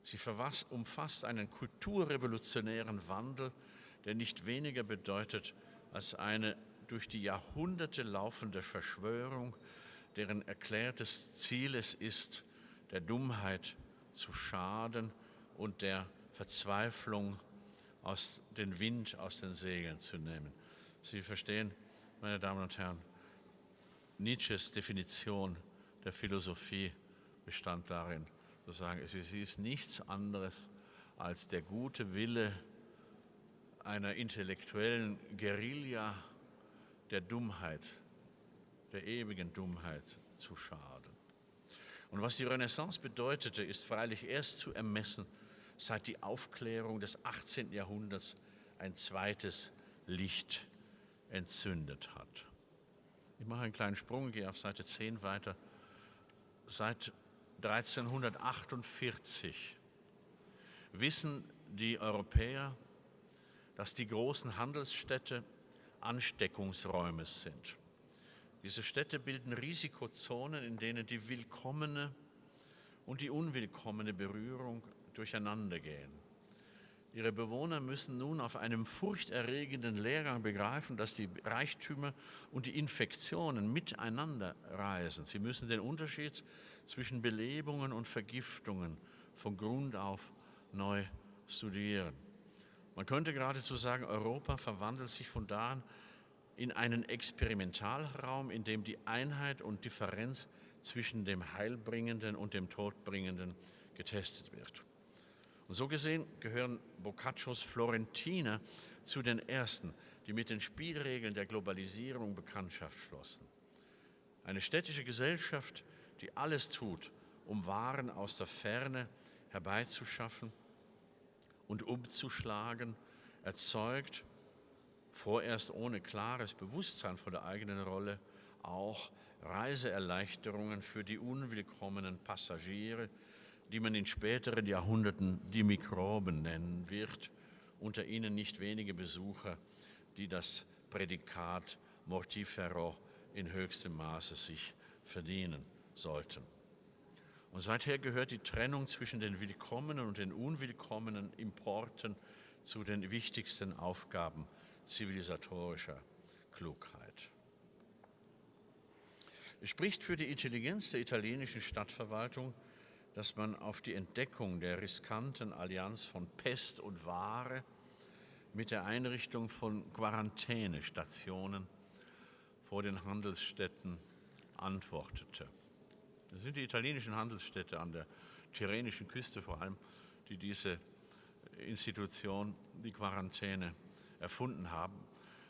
Sie umfasst einen kulturrevolutionären Wandel, der nicht weniger bedeutet als eine durch die Jahrhunderte laufende Verschwörung, deren erklärtes Ziel es ist, der Dummheit zu schaden und der Verzweiflung aus den Wind aus den Segeln zu nehmen. Sie verstehen, meine Damen und Herren, Nietzsches Definition der Philosophie bestand darin, zu sagen, sie ist nichts anderes als der gute Wille einer intellektuellen Guerilla der Dummheit, der ewigen Dummheit zu schaden. Und was die Renaissance bedeutete, ist freilich erst zu ermessen, seit die Aufklärung des 18. Jahrhunderts ein zweites Licht entzündet hat. Ich mache einen kleinen Sprung, gehe auf Seite 10 weiter. Seit 1348 wissen die Europäer, dass die großen Handelsstädte Ansteckungsräume sind. Diese Städte bilden Risikozonen, in denen die willkommene und die unwillkommene Berührung durcheinander gehen. Ihre Bewohner müssen nun auf einem furchterregenden Lehrgang begreifen, dass die Reichtümer und die Infektionen miteinander reisen. Sie müssen den Unterschied zwischen Belebungen und Vergiftungen von Grund auf neu studieren. Man könnte geradezu sagen, Europa verwandelt sich von da an in einen Experimentalraum, in dem die Einheit und Differenz zwischen dem Heilbringenden und dem Todbringenden getestet wird. Und so gesehen gehören Boccaccios Florentiner zu den ersten, die mit den Spielregeln der Globalisierung Bekanntschaft schlossen. Eine städtische Gesellschaft, die alles tut, um Waren aus der Ferne herbeizuschaffen und umzuschlagen, erzeugt, vorerst ohne klares Bewusstsein von der eigenen Rolle, auch Reiseerleichterungen für die unwillkommenen Passagiere, die man in späteren Jahrhunderten die Mikroben nennen wird, unter ihnen nicht wenige Besucher, die das Prädikat mortifero in höchstem Maße sich verdienen sollten. Und seither gehört die Trennung zwischen den willkommenen und den unwillkommenen Importen zu den wichtigsten Aufgaben zivilisatorischer Klugheit. Es spricht für die Intelligenz der italienischen Stadtverwaltung, dass man auf die Entdeckung der riskanten Allianz von Pest und Ware mit der Einrichtung von Quarantänestationen vor den Handelsstädten antwortete. Das sind die italienischen Handelsstädte an der Tyrrhenischen Küste vor allem, die diese Institution, die Quarantäne, erfunden haben.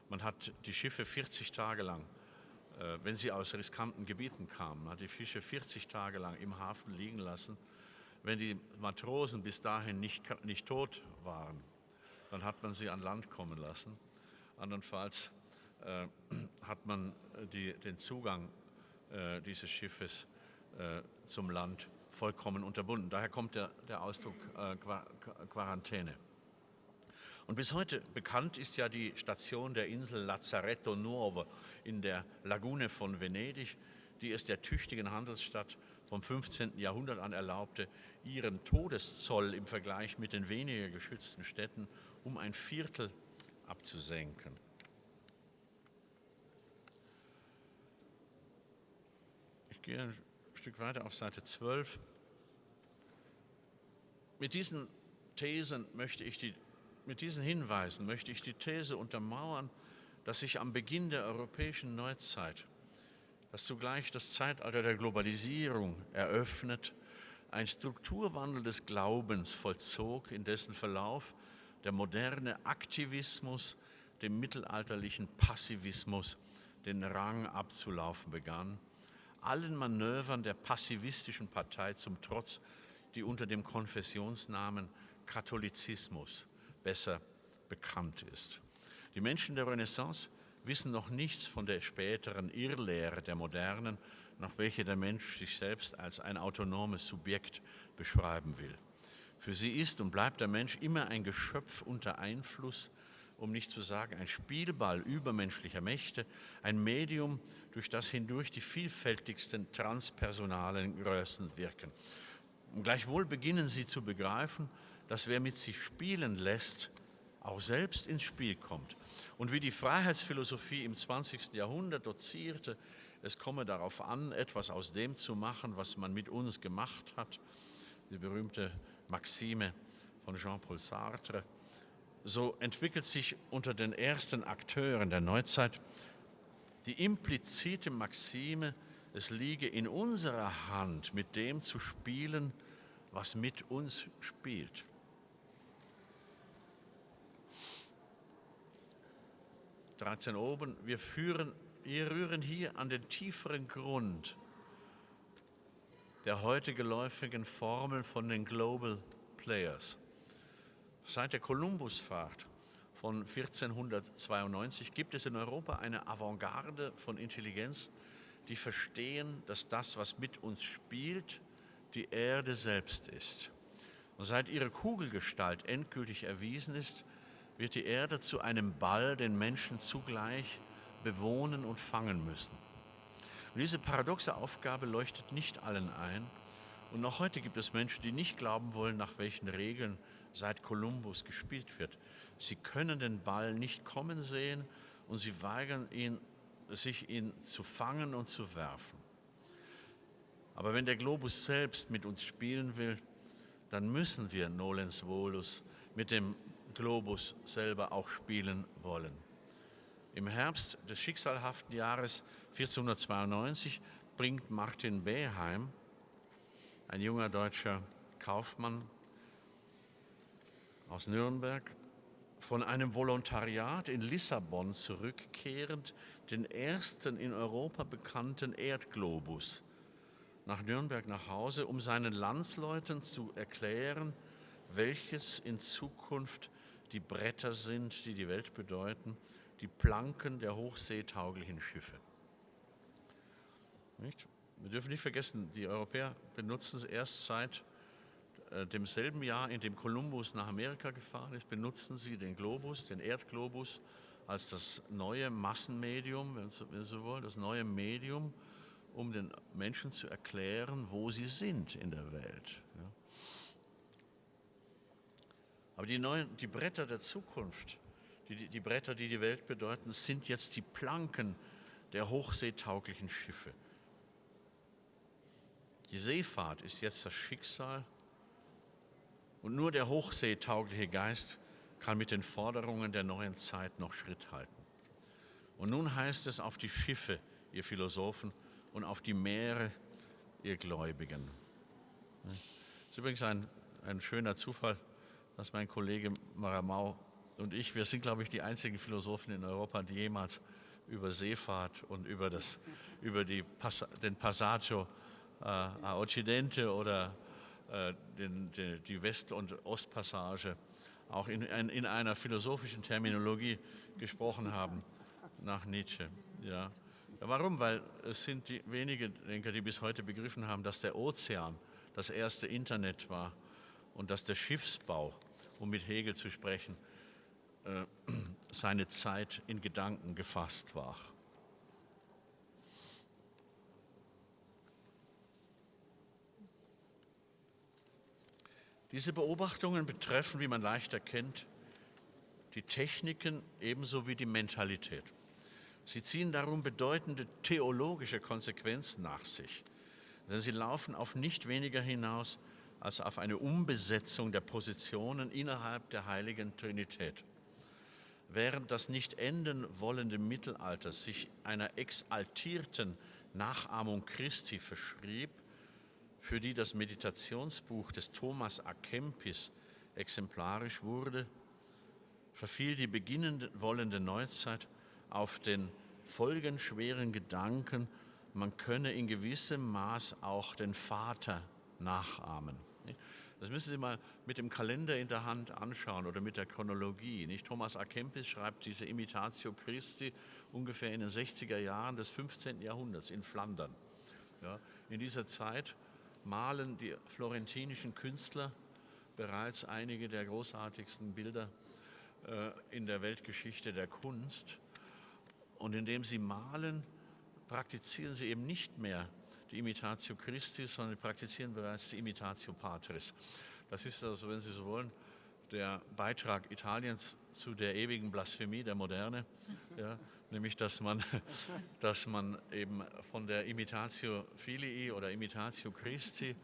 Man hat die Schiffe 40 Tage lang, wenn sie aus riskanten Gebieten kamen, hat die Fische 40 Tage lang im Hafen liegen lassen. Wenn die Matrosen bis dahin nicht, nicht tot waren, dann hat man sie an Land kommen lassen. Andernfalls äh, hat man die, den Zugang äh, dieses Schiffes äh, zum Land vollkommen unterbunden. Daher kommt der, der Ausdruck äh, Quarantäne. Und bis heute bekannt ist ja die Station der Insel Lazzaretto Nuovo in der Lagune von Venedig, die es der tüchtigen Handelsstadt vom 15. Jahrhundert an erlaubte, ihren Todeszoll im Vergleich mit den weniger geschützten Städten um ein Viertel abzusenken. Ich gehe Stück weiter auf Seite 12. Mit diesen Thesen möchte ich die, mit diesen Hinweisen möchte ich die These untermauern, dass sich am Beginn der europäischen Neuzeit, dass zugleich das Zeitalter der Globalisierung eröffnet, ein Strukturwandel des Glaubens vollzog, in dessen Verlauf der moderne Aktivismus dem mittelalterlichen Passivismus den Rang abzulaufen begann allen Manövern der passivistischen Partei zum Trotz, die unter dem Konfessionsnamen Katholizismus besser bekannt ist. Die Menschen der Renaissance wissen noch nichts von der späteren Irrlehre der Modernen, nach welcher der Mensch sich selbst als ein autonomes Subjekt beschreiben will. Für sie ist und bleibt der Mensch immer ein Geschöpf unter Einfluss um nicht zu sagen ein Spielball übermenschlicher Mächte, ein Medium, durch das hindurch die vielfältigsten transpersonalen Größen wirken. Und gleichwohl beginnen sie zu begreifen, dass wer mit sich spielen lässt, auch selbst ins Spiel kommt. Und wie die Freiheitsphilosophie im 20. Jahrhundert dozierte, es komme darauf an, etwas aus dem zu machen, was man mit uns gemacht hat, die berühmte Maxime von Jean-Paul Sartre, so entwickelt sich unter den ersten Akteuren der Neuzeit die implizite Maxime, es liege in unserer Hand, mit dem zu spielen, was mit uns spielt. 13 oben, wir, führen, wir rühren hier an den tieferen Grund der heute geläufigen Formel von den Global Players. Seit der Kolumbusfahrt von 1492 gibt es in Europa eine Avantgarde von Intelligenz, die verstehen, dass das, was mit uns spielt, die Erde selbst ist. Und seit ihre Kugelgestalt endgültig erwiesen ist, wird die Erde zu einem Ball, den Menschen zugleich bewohnen und fangen müssen. Und diese paradoxe Aufgabe leuchtet nicht allen ein. Und noch heute gibt es Menschen, die nicht glauben wollen, nach welchen Regeln seit Kolumbus gespielt wird. Sie können den Ball nicht kommen sehen und sie weigern ihn, sich ihn zu fangen und zu werfen. Aber wenn der Globus selbst mit uns spielen will, dann müssen wir Nolens Volus mit dem Globus selber auch spielen wollen. Im Herbst des schicksalhaften Jahres 1492 bringt Martin Beheim, ein junger deutscher Kaufmann aus Nürnberg, von einem Volontariat in Lissabon zurückkehrend den ersten in Europa bekannten Erdglobus nach Nürnberg nach Hause, um seinen Landsleuten zu erklären, welches in Zukunft die Bretter sind, die die Welt bedeuten, die Planken der hochseetauglichen Schiffe. Nicht? Wir dürfen nicht vergessen, die Europäer benutzen es erst seit äh, demselben Jahr, in dem Kolumbus nach Amerika gefahren ist, benutzen sie den Globus, den Erdglobus, als das neue Massenmedium, wenn Sie so wollen, das neue Medium, um den Menschen zu erklären, wo sie sind in der Welt. Ja. Aber die, neuen, die Bretter der Zukunft, die, die Bretter, die die Welt bedeuten, sind jetzt die Planken der hochseetauglichen Schiffe. Die Seefahrt ist jetzt das Schicksal und nur der hochseetaugliche Geist kann mit den Forderungen der neuen Zeit noch Schritt halten. Und nun heißt es auf die Schiffe, ihr Philosophen, und auf die Meere, ihr Gläubigen. Das ist übrigens ein, ein schöner Zufall, dass mein Kollege Maramau und ich, wir sind, glaube ich, die einzigen Philosophen in Europa, die jemals über Seefahrt und über, das, über die, den Passaggio äh, a Occidente oder äh, den, die, die West- und Ostpassage auch in, in, einer philosophischen Terminologie gesprochen haben, nach Nietzsche. Ja. Warum? Weil es sind die wenige Denker, die bis heute begriffen haben, dass der Ozean das erste Internet war und dass der Schiffsbau um mit Hegel zu sprechen, äh, seine Zeit in Gedanken gefasst war. Diese Beobachtungen betreffen, wie man leicht erkennt, die Techniken ebenso wie die Mentalität. Sie ziehen darum bedeutende theologische Konsequenzen nach sich, denn sie laufen auf nicht weniger hinaus als auf eine Umbesetzung der Positionen innerhalb der heiligen Trinität. Während das nicht enden wollende Mittelalter sich einer exaltierten Nachahmung Christi verschrieb, für die das Meditationsbuch des Thomas A. Kempis exemplarisch wurde, verfiel die beginnen wollende Neuzeit auf den folgenschweren Gedanken, man könne in gewissem Maß auch den Vater nachahmen. Das müssen Sie mal mit dem Kalender in der Hand anschauen oder mit der Chronologie. Nicht? Thomas A. Kempis schreibt diese Imitatio Christi ungefähr in den 60er Jahren des 15. Jahrhunderts in Flandern. Ja, in dieser Zeit malen die florentinischen Künstler bereits einige der großartigsten Bilder äh, in der Weltgeschichte der Kunst. Und indem sie malen, praktizieren sie eben nicht mehr die Imitatio Christi, sondern praktizieren bereits die Imitatio Patris. Das ist also, wenn Sie so wollen, der Beitrag Italiens zu der ewigen Blasphemie der Moderne, ja, nämlich dass man, dass man eben von der Imitatio Filii oder Imitatio Christi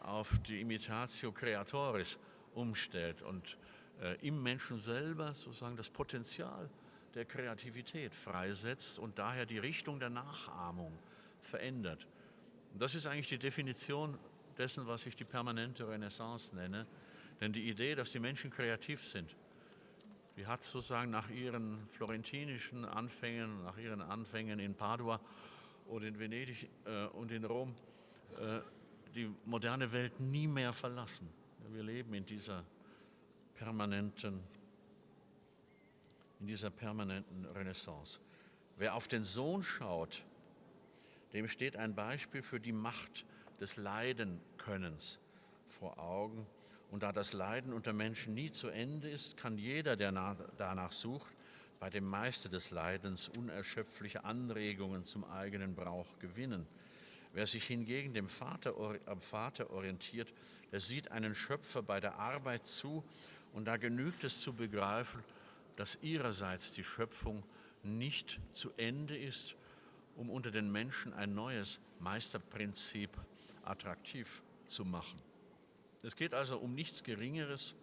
auf die Imitatio Creatoris umstellt und äh, im Menschen selber sozusagen das Potenzial der Kreativität freisetzt und daher die Richtung der Nachahmung verändert. Und das ist eigentlich die Definition dessen, was ich die permanente Renaissance nenne. Denn die Idee, dass die Menschen kreativ sind, die hat sozusagen nach ihren florentinischen Anfängen, nach ihren Anfängen in Padua oder in Venedig äh, und in Rom äh, die moderne Welt nie mehr verlassen. Wir leben in dieser permanenten, in dieser permanenten Renaissance. Wer auf den Sohn schaut, dem steht ein Beispiel für die Macht des Leidenkönnens vor Augen. Und da das Leiden unter Menschen nie zu Ende ist, kann jeder, der danach sucht, bei dem Meister des Leidens unerschöpfliche Anregungen zum eigenen Brauch gewinnen. Wer sich hingegen dem Vater, am Vater orientiert, der sieht einen Schöpfer bei der Arbeit zu und da genügt es zu begreifen, dass ihrerseits die Schöpfung nicht zu Ende ist, um unter den Menschen ein neues Meisterprinzip attraktiv zu machen. Es geht also um nichts Geringeres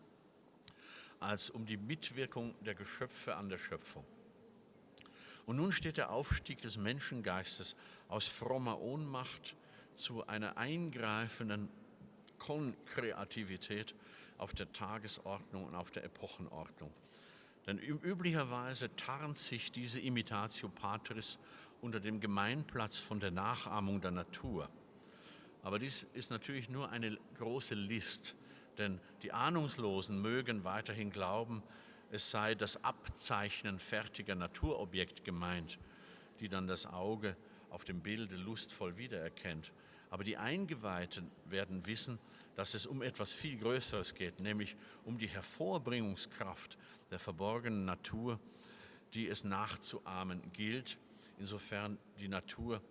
als um die Mitwirkung der Geschöpfe an der Schöpfung. Und nun steht der Aufstieg des Menschengeistes aus frommer Ohnmacht zu einer eingreifenden Konkreativität auf der Tagesordnung und auf der Epochenordnung. Denn üblicherweise tarnt sich diese Imitatio Patris unter dem Gemeinplatz von der Nachahmung der Natur. Aber dies ist natürlich nur eine große List, denn die Ahnungslosen mögen weiterhin glauben, es sei das Abzeichnen fertiger Naturobjekt gemeint, die dann das Auge auf dem Bilde lustvoll wiedererkennt. Aber die Eingeweihten werden wissen, dass es um etwas viel Größeres geht, nämlich um die Hervorbringungskraft der verborgenen Natur, die es nachzuahmen gilt, insofern die Natur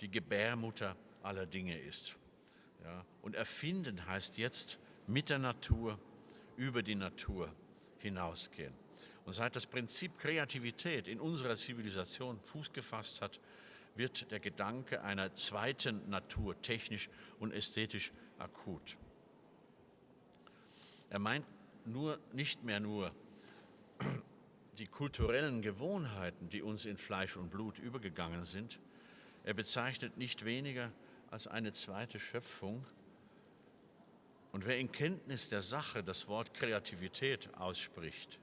die Gebärmutter aller Dinge ist. Ja, und erfinden heißt jetzt mit der Natur, über die Natur hinausgehen. Und seit das Prinzip Kreativität in unserer Zivilisation Fuß gefasst hat, wird der Gedanke einer zweiten Natur technisch und ästhetisch akut. Er meint nur, nicht mehr nur die kulturellen Gewohnheiten, die uns in Fleisch und Blut übergegangen sind. Er bezeichnet nicht weniger als eine zweite Schöpfung. Und wer in Kenntnis der Sache das Wort Kreativität ausspricht,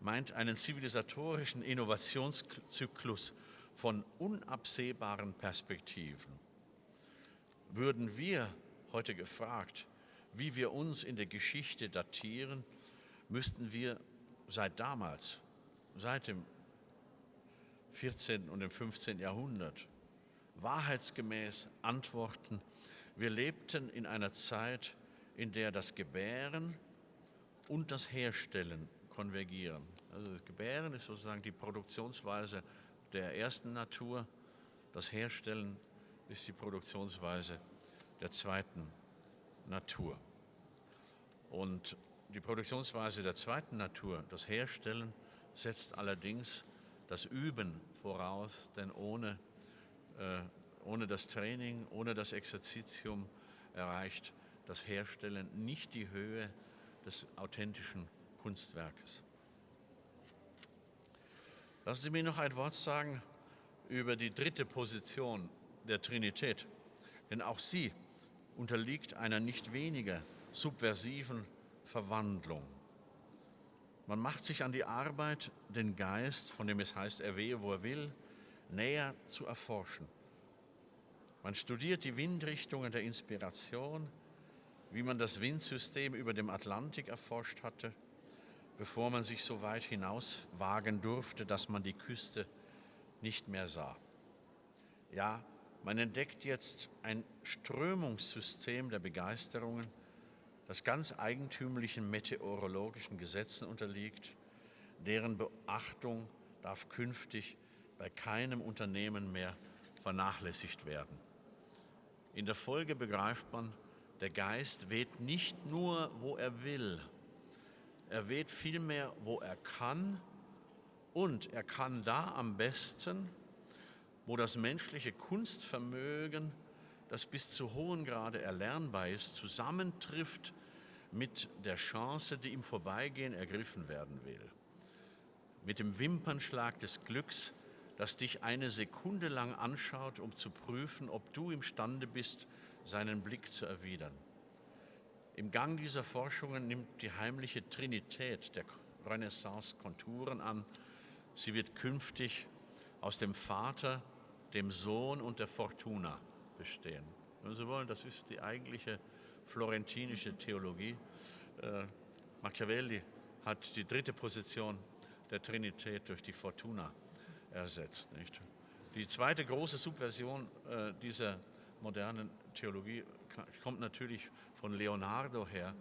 meint einen zivilisatorischen Innovationszyklus von unabsehbaren Perspektiven. Würden wir heute gefragt, wie wir uns in der Geschichte datieren, müssten wir seit damals, seit dem 14. und dem 15. Jahrhundert wahrheitsgemäß antworten, wir lebten in einer Zeit, in der das Gebären und das Herstellen konvergieren. Also das Gebären ist sozusagen die Produktionsweise der ersten Natur, das Herstellen ist die Produktionsweise der zweiten Natur. Und die Produktionsweise der zweiten Natur, das Herstellen, setzt allerdings das Üben voraus, denn ohne äh, ohne das Training, ohne das Exerzitium erreicht das Herstellen nicht die Höhe des authentischen Kunstwerkes. Lassen Sie mir noch ein Wort sagen über die dritte Position der Trinität, denn auch sie unterliegt einer nicht weniger subversiven Verwandlung. Man macht sich an die Arbeit, den Geist, von dem es heißt, er wehe, wo er will, näher zu erforschen. Man studiert die Windrichtungen der Inspiration, wie man das Windsystem über dem Atlantik erforscht hatte, bevor man sich so weit hinaus wagen durfte, dass man die Küste nicht mehr sah. Ja, man entdeckt jetzt ein Strömungssystem der Begeisterungen, das ganz eigentümlichen meteorologischen Gesetzen unterliegt, deren Beachtung darf künftig bei keinem Unternehmen mehr vernachlässigt werden. In der Folge begreift man, Der Geist weht nicht nur, wo er will, er weht vielmehr, wo er kann. Und er kann da am besten, wo das menschliche Kunstvermögen, das bis zu hohem Grade erlernbar ist, zusammentrifft mit der Chance, die im Vorbeigehen ergriffen werden will. Mit dem Wimpernschlag des Glücks, das dich eine Sekunde lang anschaut, um zu prüfen, ob du imstande bist, seinen Blick zu erwidern. Im Gang dieser Forschungen nimmt die heimliche Trinität der Renaissance Konturen an. Sie wird künftig aus dem Vater, dem Sohn und der Fortuna bestehen. Wenn Sie wollen, das ist die eigentliche florentinische Theologie. Äh, Machiavelli hat die dritte Position der Trinität durch die Fortuna ersetzt. Nicht? Die zweite große Subversion äh, dieser modernen Theologie kommt natürlich von Leonardo her,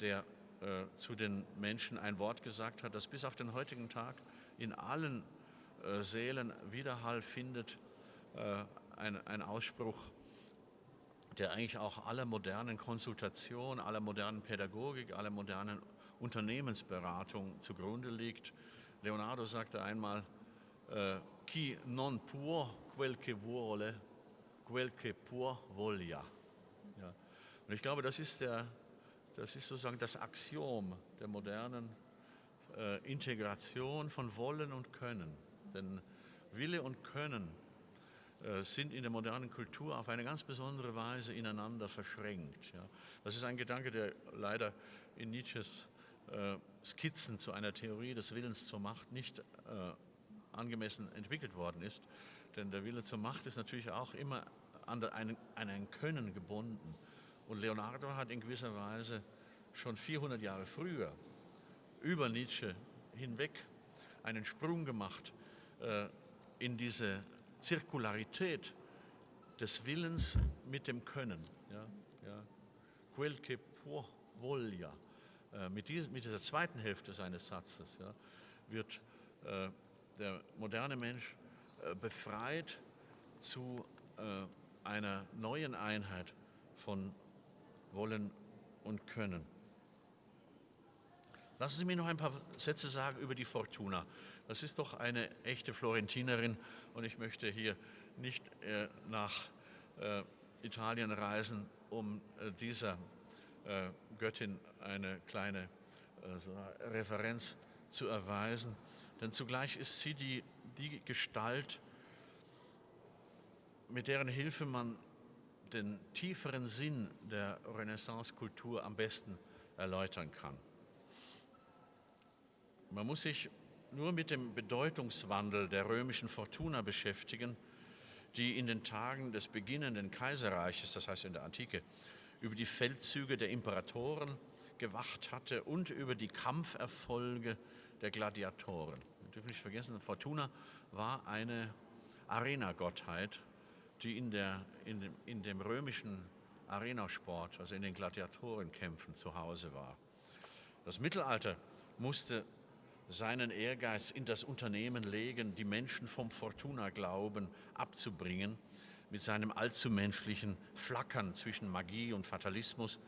der äh, zu den Menschen ein Wort gesagt hat, das bis auf den heutigen Tag in allen äh, Seelen Widerhall findet. Äh, ein, ein Ausspruch, der eigentlich auch aller modernen Konsultation, aller modernen Pädagogik, aller modernen Unternehmensberatung zugrunde liegt. Leonardo sagte einmal, äh, chi non può quel che vuole, quel che può voglia. Ja. Und ich glaube, das ist, der, das ist sozusagen das Axiom der modernen äh, Integration von Wollen und Können. Denn Wille und Können sind in der modernen Kultur auf eine ganz besondere Weise ineinander verschränkt. Ja. Das ist ein Gedanke, der leider in Nietzsches äh, Skizzen zu einer Theorie des Willens zur Macht nicht äh, angemessen entwickelt worden ist. Denn der Wille zur Macht ist natürlich auch immer an, ein, an ein Können gebunden. Und Leonardo hat in gewisser Weise schon 400 Jahre früher über Nietzsche hinweg einen Sprung gemacht äh, in diese Zirkularität des Willens mit dem Können. Ja, ja. Quel che può voglia. Äh, mit, dies, mit, dieser zweiten Hälfte seines Satzes ja, wird äh, der moderne Mensch äh, befreit zu äh, einer neuen Einheit von Wollen und Können. Lassen Sie mir noch ein paar Sätze sagen über die Fortuna. Das ist doch eine echte Florentinerin und ich möchte hier nicht äh, nach äh, Italien reisen, um äh, dieser äh, Göttin eine kleine äh, Referenz zu erweisen, denn zugleich ist sie die, die Gestalt, mit deren Hilfe man den tieferen Sinn der Renaissance-Kultur am besten erläutern kann. Man muss sich nur mit dem Bedeutungswandel der römischen Fortuna beschäftigen, die in den Tagen des beginnenden Kaiserreiches, das heißt in der Antike, über die Feldzüge der Imperatoren gewacht hatte und über die Kampferfolge der Gladiatoren. Wir dürfen nicht vergessen, Fortuna war eine Arenagottheit, die in, der, in, dem, in dem römischen Arenasport, also in den Gladiatorenkämpfen zu Hause war. Das Mittelalter musste seinen Ehrgeiz in das Unternehmen legen, die Menschen vom Fortuna-Glauben abzubringen, mit seinem allzu menschlichen Flackern zwischen Magie und Fatalismus,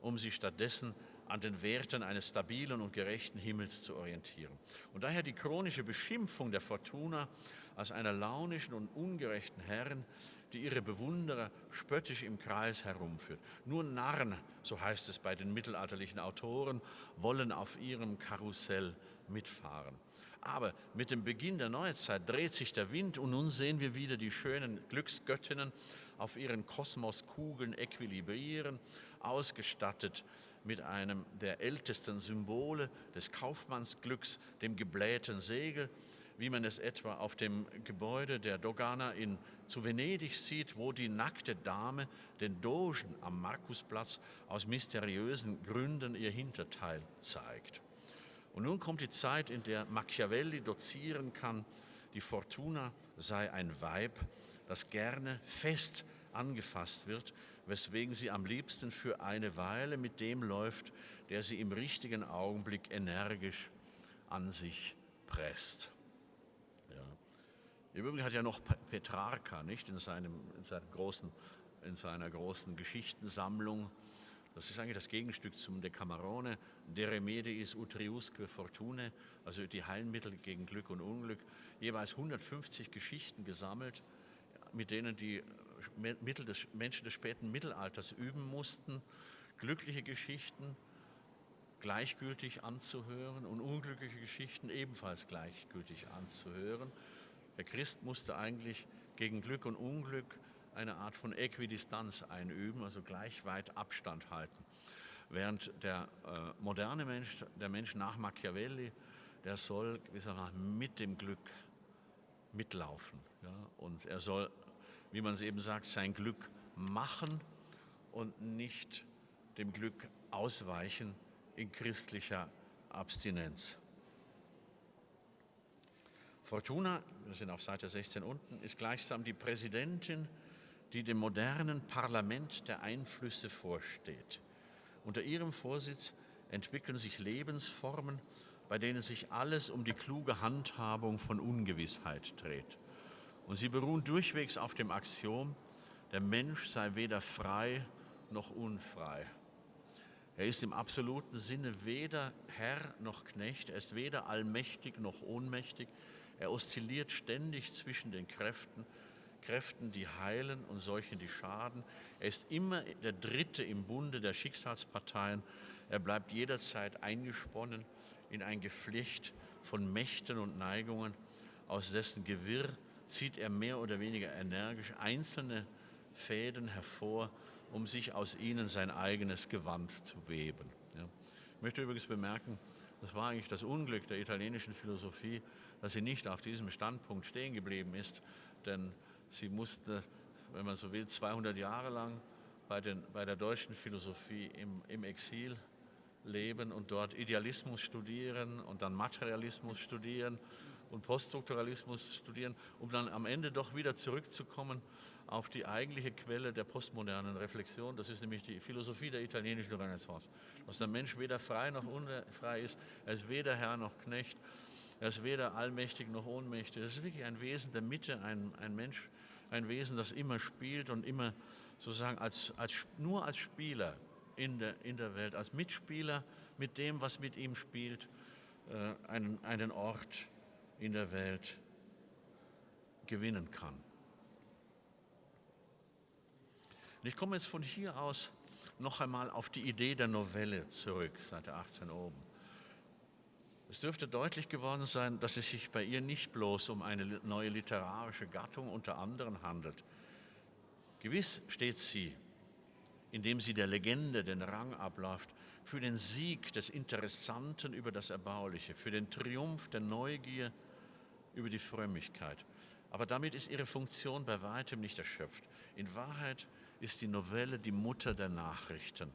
um sich stattdessen an den Werten eines stabilen und gerechten Himmels zu orientieren. Und daher die chronische Beschimpfung der Fortuna als einer launischen und ungerechten Herren, die ihre Bewunderer spöttisch im Kreis herumführt. Nur Narren, so heißt es bei den mittelalterlichen Autoren, wollen auf ihrem Karussell mitfahren. Aber mit dem Beginn der Neuzeit dreht sich der Wind und nun sehen wir wieder die schönen Glücksgöttinnen auf ihren Kosmoskugeln equilibrieren, ausgestattet mit einem der ältesten Symbole des Kaufmannsglücks, dem geblähten Segel, wie man es etwa auf dem Gebäude der Dogana in, zu Venedig sieht, wo die nackte Dame den Dogen am Markusplatz aus mysteriösen Gründen ihr Hinterteil zeigt. Und nun kommt die Zeit, in der Machiavelli dozieren kann, die Fortuna sei ein Weib, das gerne fest angefasst wird, weswegen sie am liebsten für eine Weile mit dem läuft, der sie im richtigen Augenblick energisch an sich presst. Ja. Im Übrigen hat ja noch Petrarca nicht in, seinem, in, seinem großen, in seiner großen Geschichtensammlung Das ist eigentlich das Gegenstück zum Decamerone, De remediis utriusque fortune, also die Heilmittel gegen Glück und Unglück. Jeweils 150 Geschichten gesammelt, mit denen die Mittel des, Menschen des späten Mittelalters üben mussten. Glückliche Geschichten gleichgültig anzuhören und unglückliche Geschichten ebenfalls gleichgültig anzuhören. Der Christ musste eigentlich gegen Glück und Unglück eine Art von Äquidistanz einüben, also gleich weit Abstand halten. Während der äh, moderne Mensch, der Mensch nach Machiavelli, der soll gewissermaßen mit dem Glück mitlaufen. Ja? Und er soll, wie man es eben sagt, sein Glück machen und nicht dem Glück ausweichen in christlicher Abstinenz. Fortuna, wir sind auf Seite 16 unten, ist gleichsam die Präsidentin die dem modernen Parlament der Einflüsse vorsteht. Unter ihrem Vorsitz entwickeln sich Lebensformen, bei denen sich alles um die kluge Handhabung von Ungewissheit dreht. Und sie beruhen durchwegs auf dem Axiom, der Mensch sei weder frei noch unfrei. Er ist im absoluten Sinne weder Herr noch Knecht, er ist weder allmächtig noch ohnmächtig, er oszilliert ständig zwischen den Kräften Kräften, die heilen und solchen, die schaden. Er ist immer der Dritte im Bunde der Schicksalsparteien. Er bleibt jederzeit eingesponnen in ein Geflecht von Mächten und Neigungen, aus dessen Gewirr zieht er mehr oder weniger energisch einzelne Fäden hervor, um sich aus ihnen sein eigenes Gewand zu weben. Ja. Ich möchte übrigens bemerken, das war eigentlich das Unglück der italienischen Philosophie, dass sie nicht auf diesem Standpunkt stehen geblieben ist, denn Sie musste, wenn man so will, 200 Jahre lang bei, den, bei der deutschen Philosophie im, im Exil leben und dort Idealismus studieren und dann Materialismus studieren und Poststrukturalismus studieren, um dann am Ende doch wieder zurückzukommen auf die eigentliche Quelle der postmodernen Reflexion. Das ist nämlich die Philosophie der italienischen Renaissance. Dass der Mensch weder frei noch unfrei ist, er ist weder Herr noch Knecht, er ist weder allmächtig noch ohnmächtig. Es ist wirklich ein Wesen der Mitte, ein, ein Mensch, ein Wesen, das immer spielt und immer sozusagen als, als, nur als Spieler in der, in der Welt, als Mitspieler mit dem, was mit ihm spielt, äh, einen, einen Ort in der Welt gewinnen kann. Und ich komme jetzt von hier aus noch einmal auf die Idee der Novelle zurück, Seite 18 oben. Es dürfte deutlich geworden sein, dass es sich bei ihr nicht bloß um eine neue literarische Gattung unter anderen handelt. Gewiss steht sie, indem sie der Legende den Rang abläuft, für den Sieg des Interessanten über das Erbauliche, für den Triumph der Neugier über die Frömmigkeit. Aber damit ist ihre Funktion bei weitem nicht erschöpft. In Wahrheit ist die Novelle die Mutter der Nachrichten.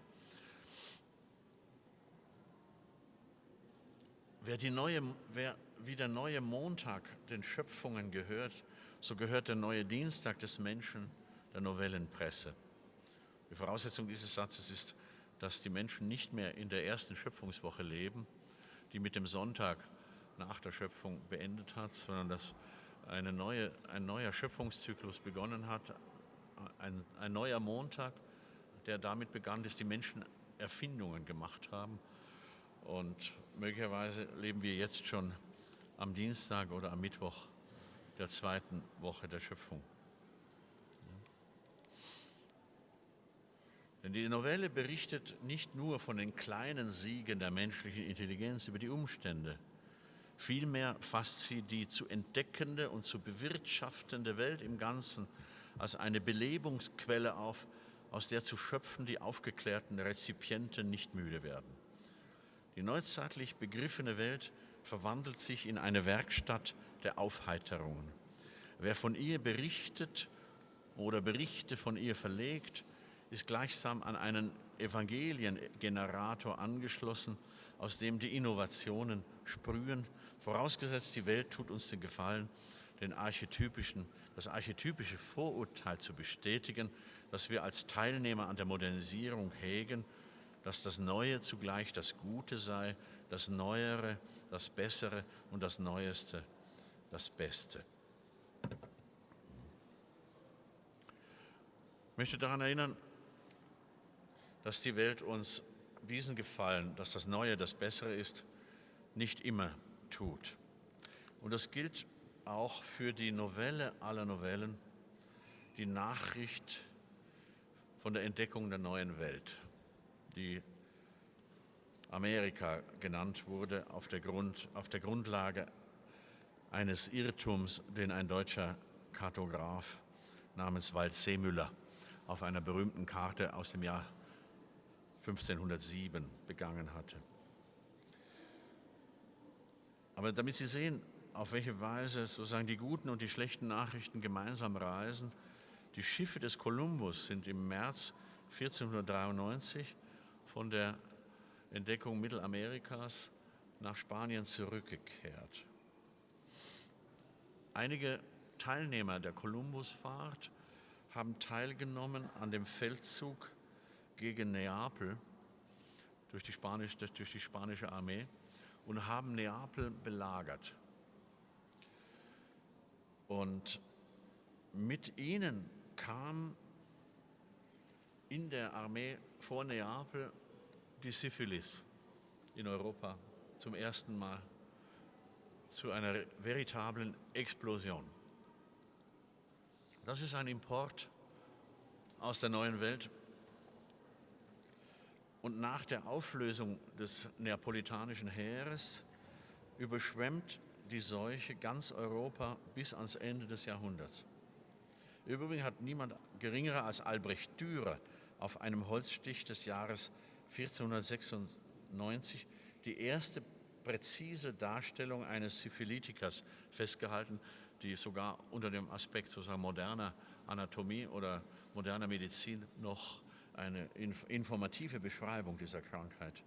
Wer, neue, wer wie der neue Montag den Schöpfungen gehört, so gehört der neue Dienstag des Menschen der Novellenpresse. Die Voraussetzung dieses Satzes ist, dass die Menschen nicht mehr in der ersten Schöpfungswoche leben, die mit dem Sonntag nach der Schöpfung beendet hat, sondern dass neue, ein neuer Schöpfungszyklus begonnen hat, ein, ein neuer Montag, der damit begann, dass die Menschen Erfindungen gemacht haben und möglicherweise leben wir jetzt schon am Dienstag oder am Mittwoch der zweiten Woche der Schöpfung. Denn die Novelle berichtet nicht nur von den kleinen Siegen der menschlichen Intelligenz über die Umstände, vielmehr fasst sie die zu entdeckende und zu bewirtschaftende Welt im Ganzen als eine Belebungsquelle auf, aus der zu schöpfen die aufgeklärten Rezipienten nicht müde werden. Die neuzeitlich begriffene Welt verwandelt sich in eine Werkstatt der Aufheiterungen. Wer von ihr berichtet oder Berichte von ihr verlegt, ist gleichsam an einen Evangeliengenerator angeschlossen, aus dem die Innovationen sprühen, vorausgesetzt die Welt tut uns den Gefallen, den archetypischen, das archetypische Vorurteil zu bestätigen, das wir als Teilnehmer an der Modernisierung hegen dass das Neue zugleich das Gute sei, das Neuere, das Bessere und das Neueste das Beste. Ich möchte daran erinnern, dass die Welt uns diesen Gefallen, dass das Neue das Bessere ist, nicht immer tut. Und das gilt auch für die Novelle aller Novellen, die Nachricht von der Entdeckung der neuen Welt, die Amerika genannt wurde auf der, Grund, auf der Grundlage eines Irrtums, den ein deutscher Kartograf namens Wald Seemüller auf einer berühmten Karte aus dem Jahr 1507 begangen hatte. Aber damit Sie sehen, auf welche Weise sozusagen die guten und die schlechten Nachrichten gemeinsam reisen, die Schiffe des Kolumbus sind im März 1493 von der Entdeckung Mittelamerikas nach Spanien zurückgekehrt. Einige Teilnehmer der Kolumbusfahrt haben teilgenommen an dem Feldzug gegen Neapel durch die, Spanisch, durch die spanische Armee und haben Neapel belagert. Und mit ihnen kam in der Armee vor Neapel die Syphilis in Europa zum ersten Mal zu einer veritablen Explosion. Das ist ein Import aus der neuen Welt. Und nach der Auflösung des neapolitanischen Heeres überschwemmt die Seuche ganz Europa bis ans Ende des Jahrhunderts. Übrigens hat niemand geringerer als Albrecht Dürer auf einem Holzstich des Jahres 1496 die erste präzise Darstellung eines Syphilitikers festgehalten, die sogar unter dem Aspekt sozusagen moderner Anatomie oder moderner Medizin noch eine informative Beschreibung dieser Krankheit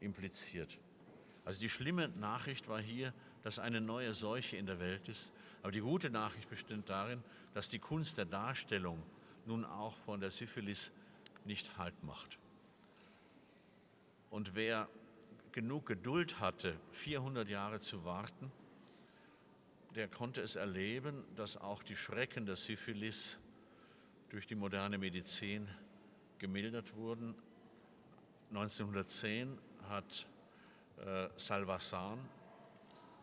impliziert. Also die schlimme Nachricht war hier, dass eine neue Seuche in der Welt ist. Aber die gute Nachricht besteht darin, dass die Kunst der Darstellung nun auch von der Syphilis nicht Halt macht. Und wer genug Geduld hatte, 400 Jahre zu warten, der konnte es erleben, dass auch die Schrecken der Syphilis durch die moderne Medizin gemildert wurden. 1910 hat äh, Salvasan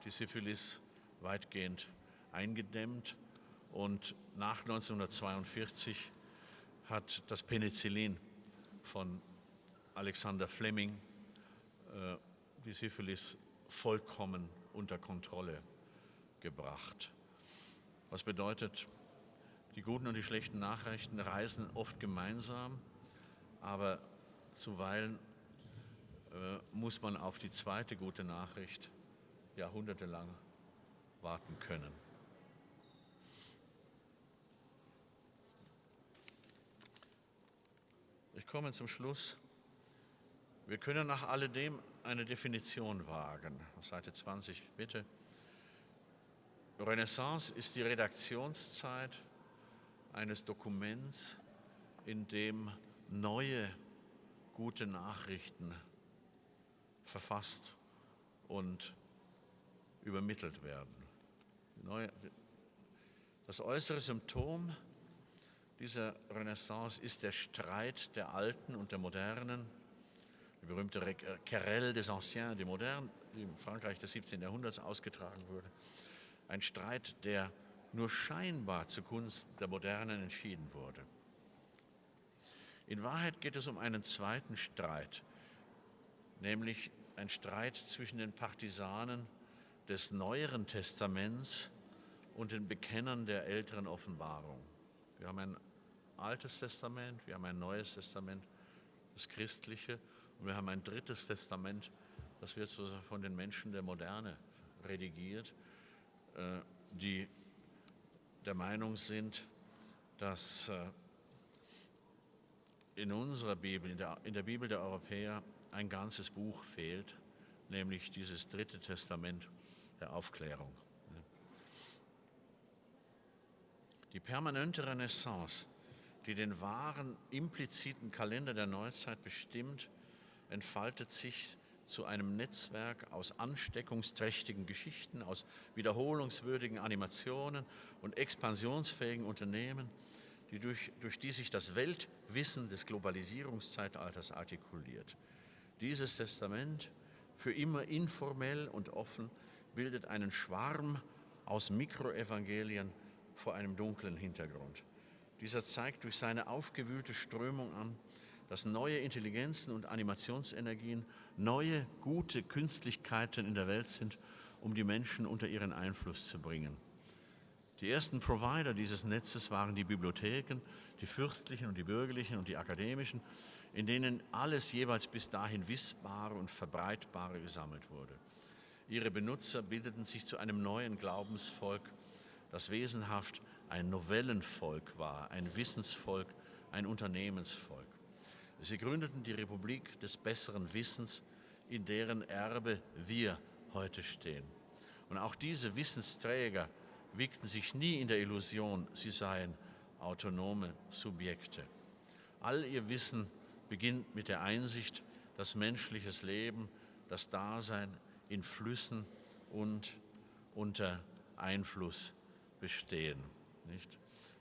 die Syphilis weitgehend eingedämmt und nach 1942 hat das Penicillin von Alexander Fleming äh, die Syphilis vollkommen unter Kontrolle gebracht. Was bedeutet, die guten und die schlechten Nachrichten reisen oft gemeinsam, aber zuweilen äh, muss man auf die zweite gute Nachricht jahrhundertelang warten können. Ich komme zum Schluss. Wir können nach alledem eine Definition wagen. Seite 20, bitte. Renaissance ist die Redaktionszeit eines Dokuments, in dem neue gute Nachrichten verfasst und übermittelt werden. Das äußere Symptom dieser Renaissance ist der Streit der Alten und der Modernen, die berühmte Querelle des Anciens, des Modernes, die im Frankreich des 17. Jahrhunderts ausgetragen wurde. Ein Streit, der nur scheinbar zugunsten der Modernen entschieden wurde. In Wahrheit geht es um einen zweiten Streit, nämlich ein Streit zwischen den Partisanen des Neueren Testaments und den Bekennern der älteren Offenbarung. Wir haben ein altes Testament, wir haben ein neues Testament, das christliche, und wir haben ein drittes Testament, das wird von den Menschen der Moderne redigiert, äh, die der Meinung sind, dass äh, in unserer Bibel, in der, in der Bibel der Europäer, ein ganzes Buch fehlt, nämlich dieses dritte Testament der Aufklärung. Die permanente Renaissance, die den wahren impliziten Kalender der Neuzeit bestimmt, entfaltet sich zu einem Netzwerk aus ansteckungsträchtigen Geschichten, aus wiederholungswürdigen Animationen und expansionsfähigen Unternehmen, die durch, durch die sich das Weltwissen des Globalisierungszeitalters artikuliert. Dieses Testament, für immer informell und offen, bildet einen Schwarm aus Mikroevangelien vor einem dunklen Hintergrund. Dieser zeigt durch seine aufgewühlte Strömung an, dass neue Intelligenzen und Animationsenergien neue, gute Künstlichkeiten in der Welt sind, um die Menschen unter ihren Einfluss zu bringen. Die ersten Provider dieses Netzes waren die Bibliotheken, die fürstlichen und die bürgerlichen und die akademischen, in denen alles jeweils bis dahin Wissbare und Verbreitbare gesammelt wurde. Ihre Benutzer bildeten sich zu einem neuen Glaubensvolk, das wesenhaft ein Novellenvolk war, ein Wissensvolk, ein Unternehmensvolk. Sie gründeten die Republik des besseren Wissens, in deren Erbe wir heute stehen. Und auch diese Wissensträger wiegten sich nie in der Illusion, sie seien autonome Subjekte. All ihr Wissen beginnt mit der Einsicht, dass menschliches Leben, das Dasein in Flüssen und unter Einfluss bestehen. Nicht?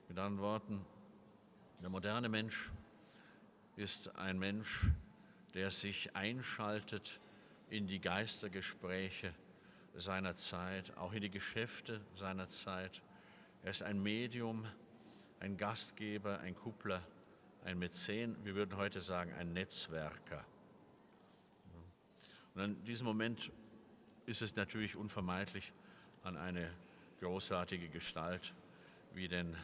Mit anderen Worten, der moderne Mensch ist ein Mensch, der sich einschaltet in die Geistergespräche seiner Zeit, auch in die Geschäfte seiner Zeit. Er ist ein Medium, ein Gastgeber, ein Kuppler, ein Mäzen, wir würden heute sagen, ein Netzwerker. Und in diesem Moment ist es natürlich unvermeidlich, an eine großartige Gestalt wie den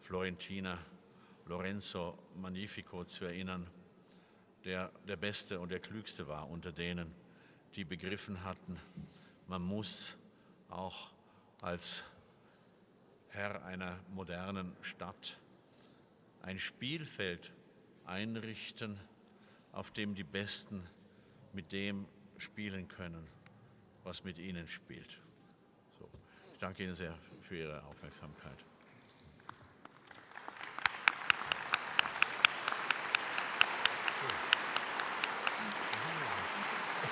Florentiner Lorenzo Magnifico zu erinnern, der der Beste und der Klügste war unter denen, die begriffen hatten, man muss auch als Herr einer modernen Stadt ein Spielfeld einrichten, auf dem die Besten mit dem spielen können, was mit ihnen spielt. So, ich danke Ihnen sehr für Ihre Aufmerksamkeit.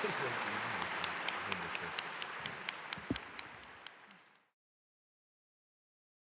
Thank you.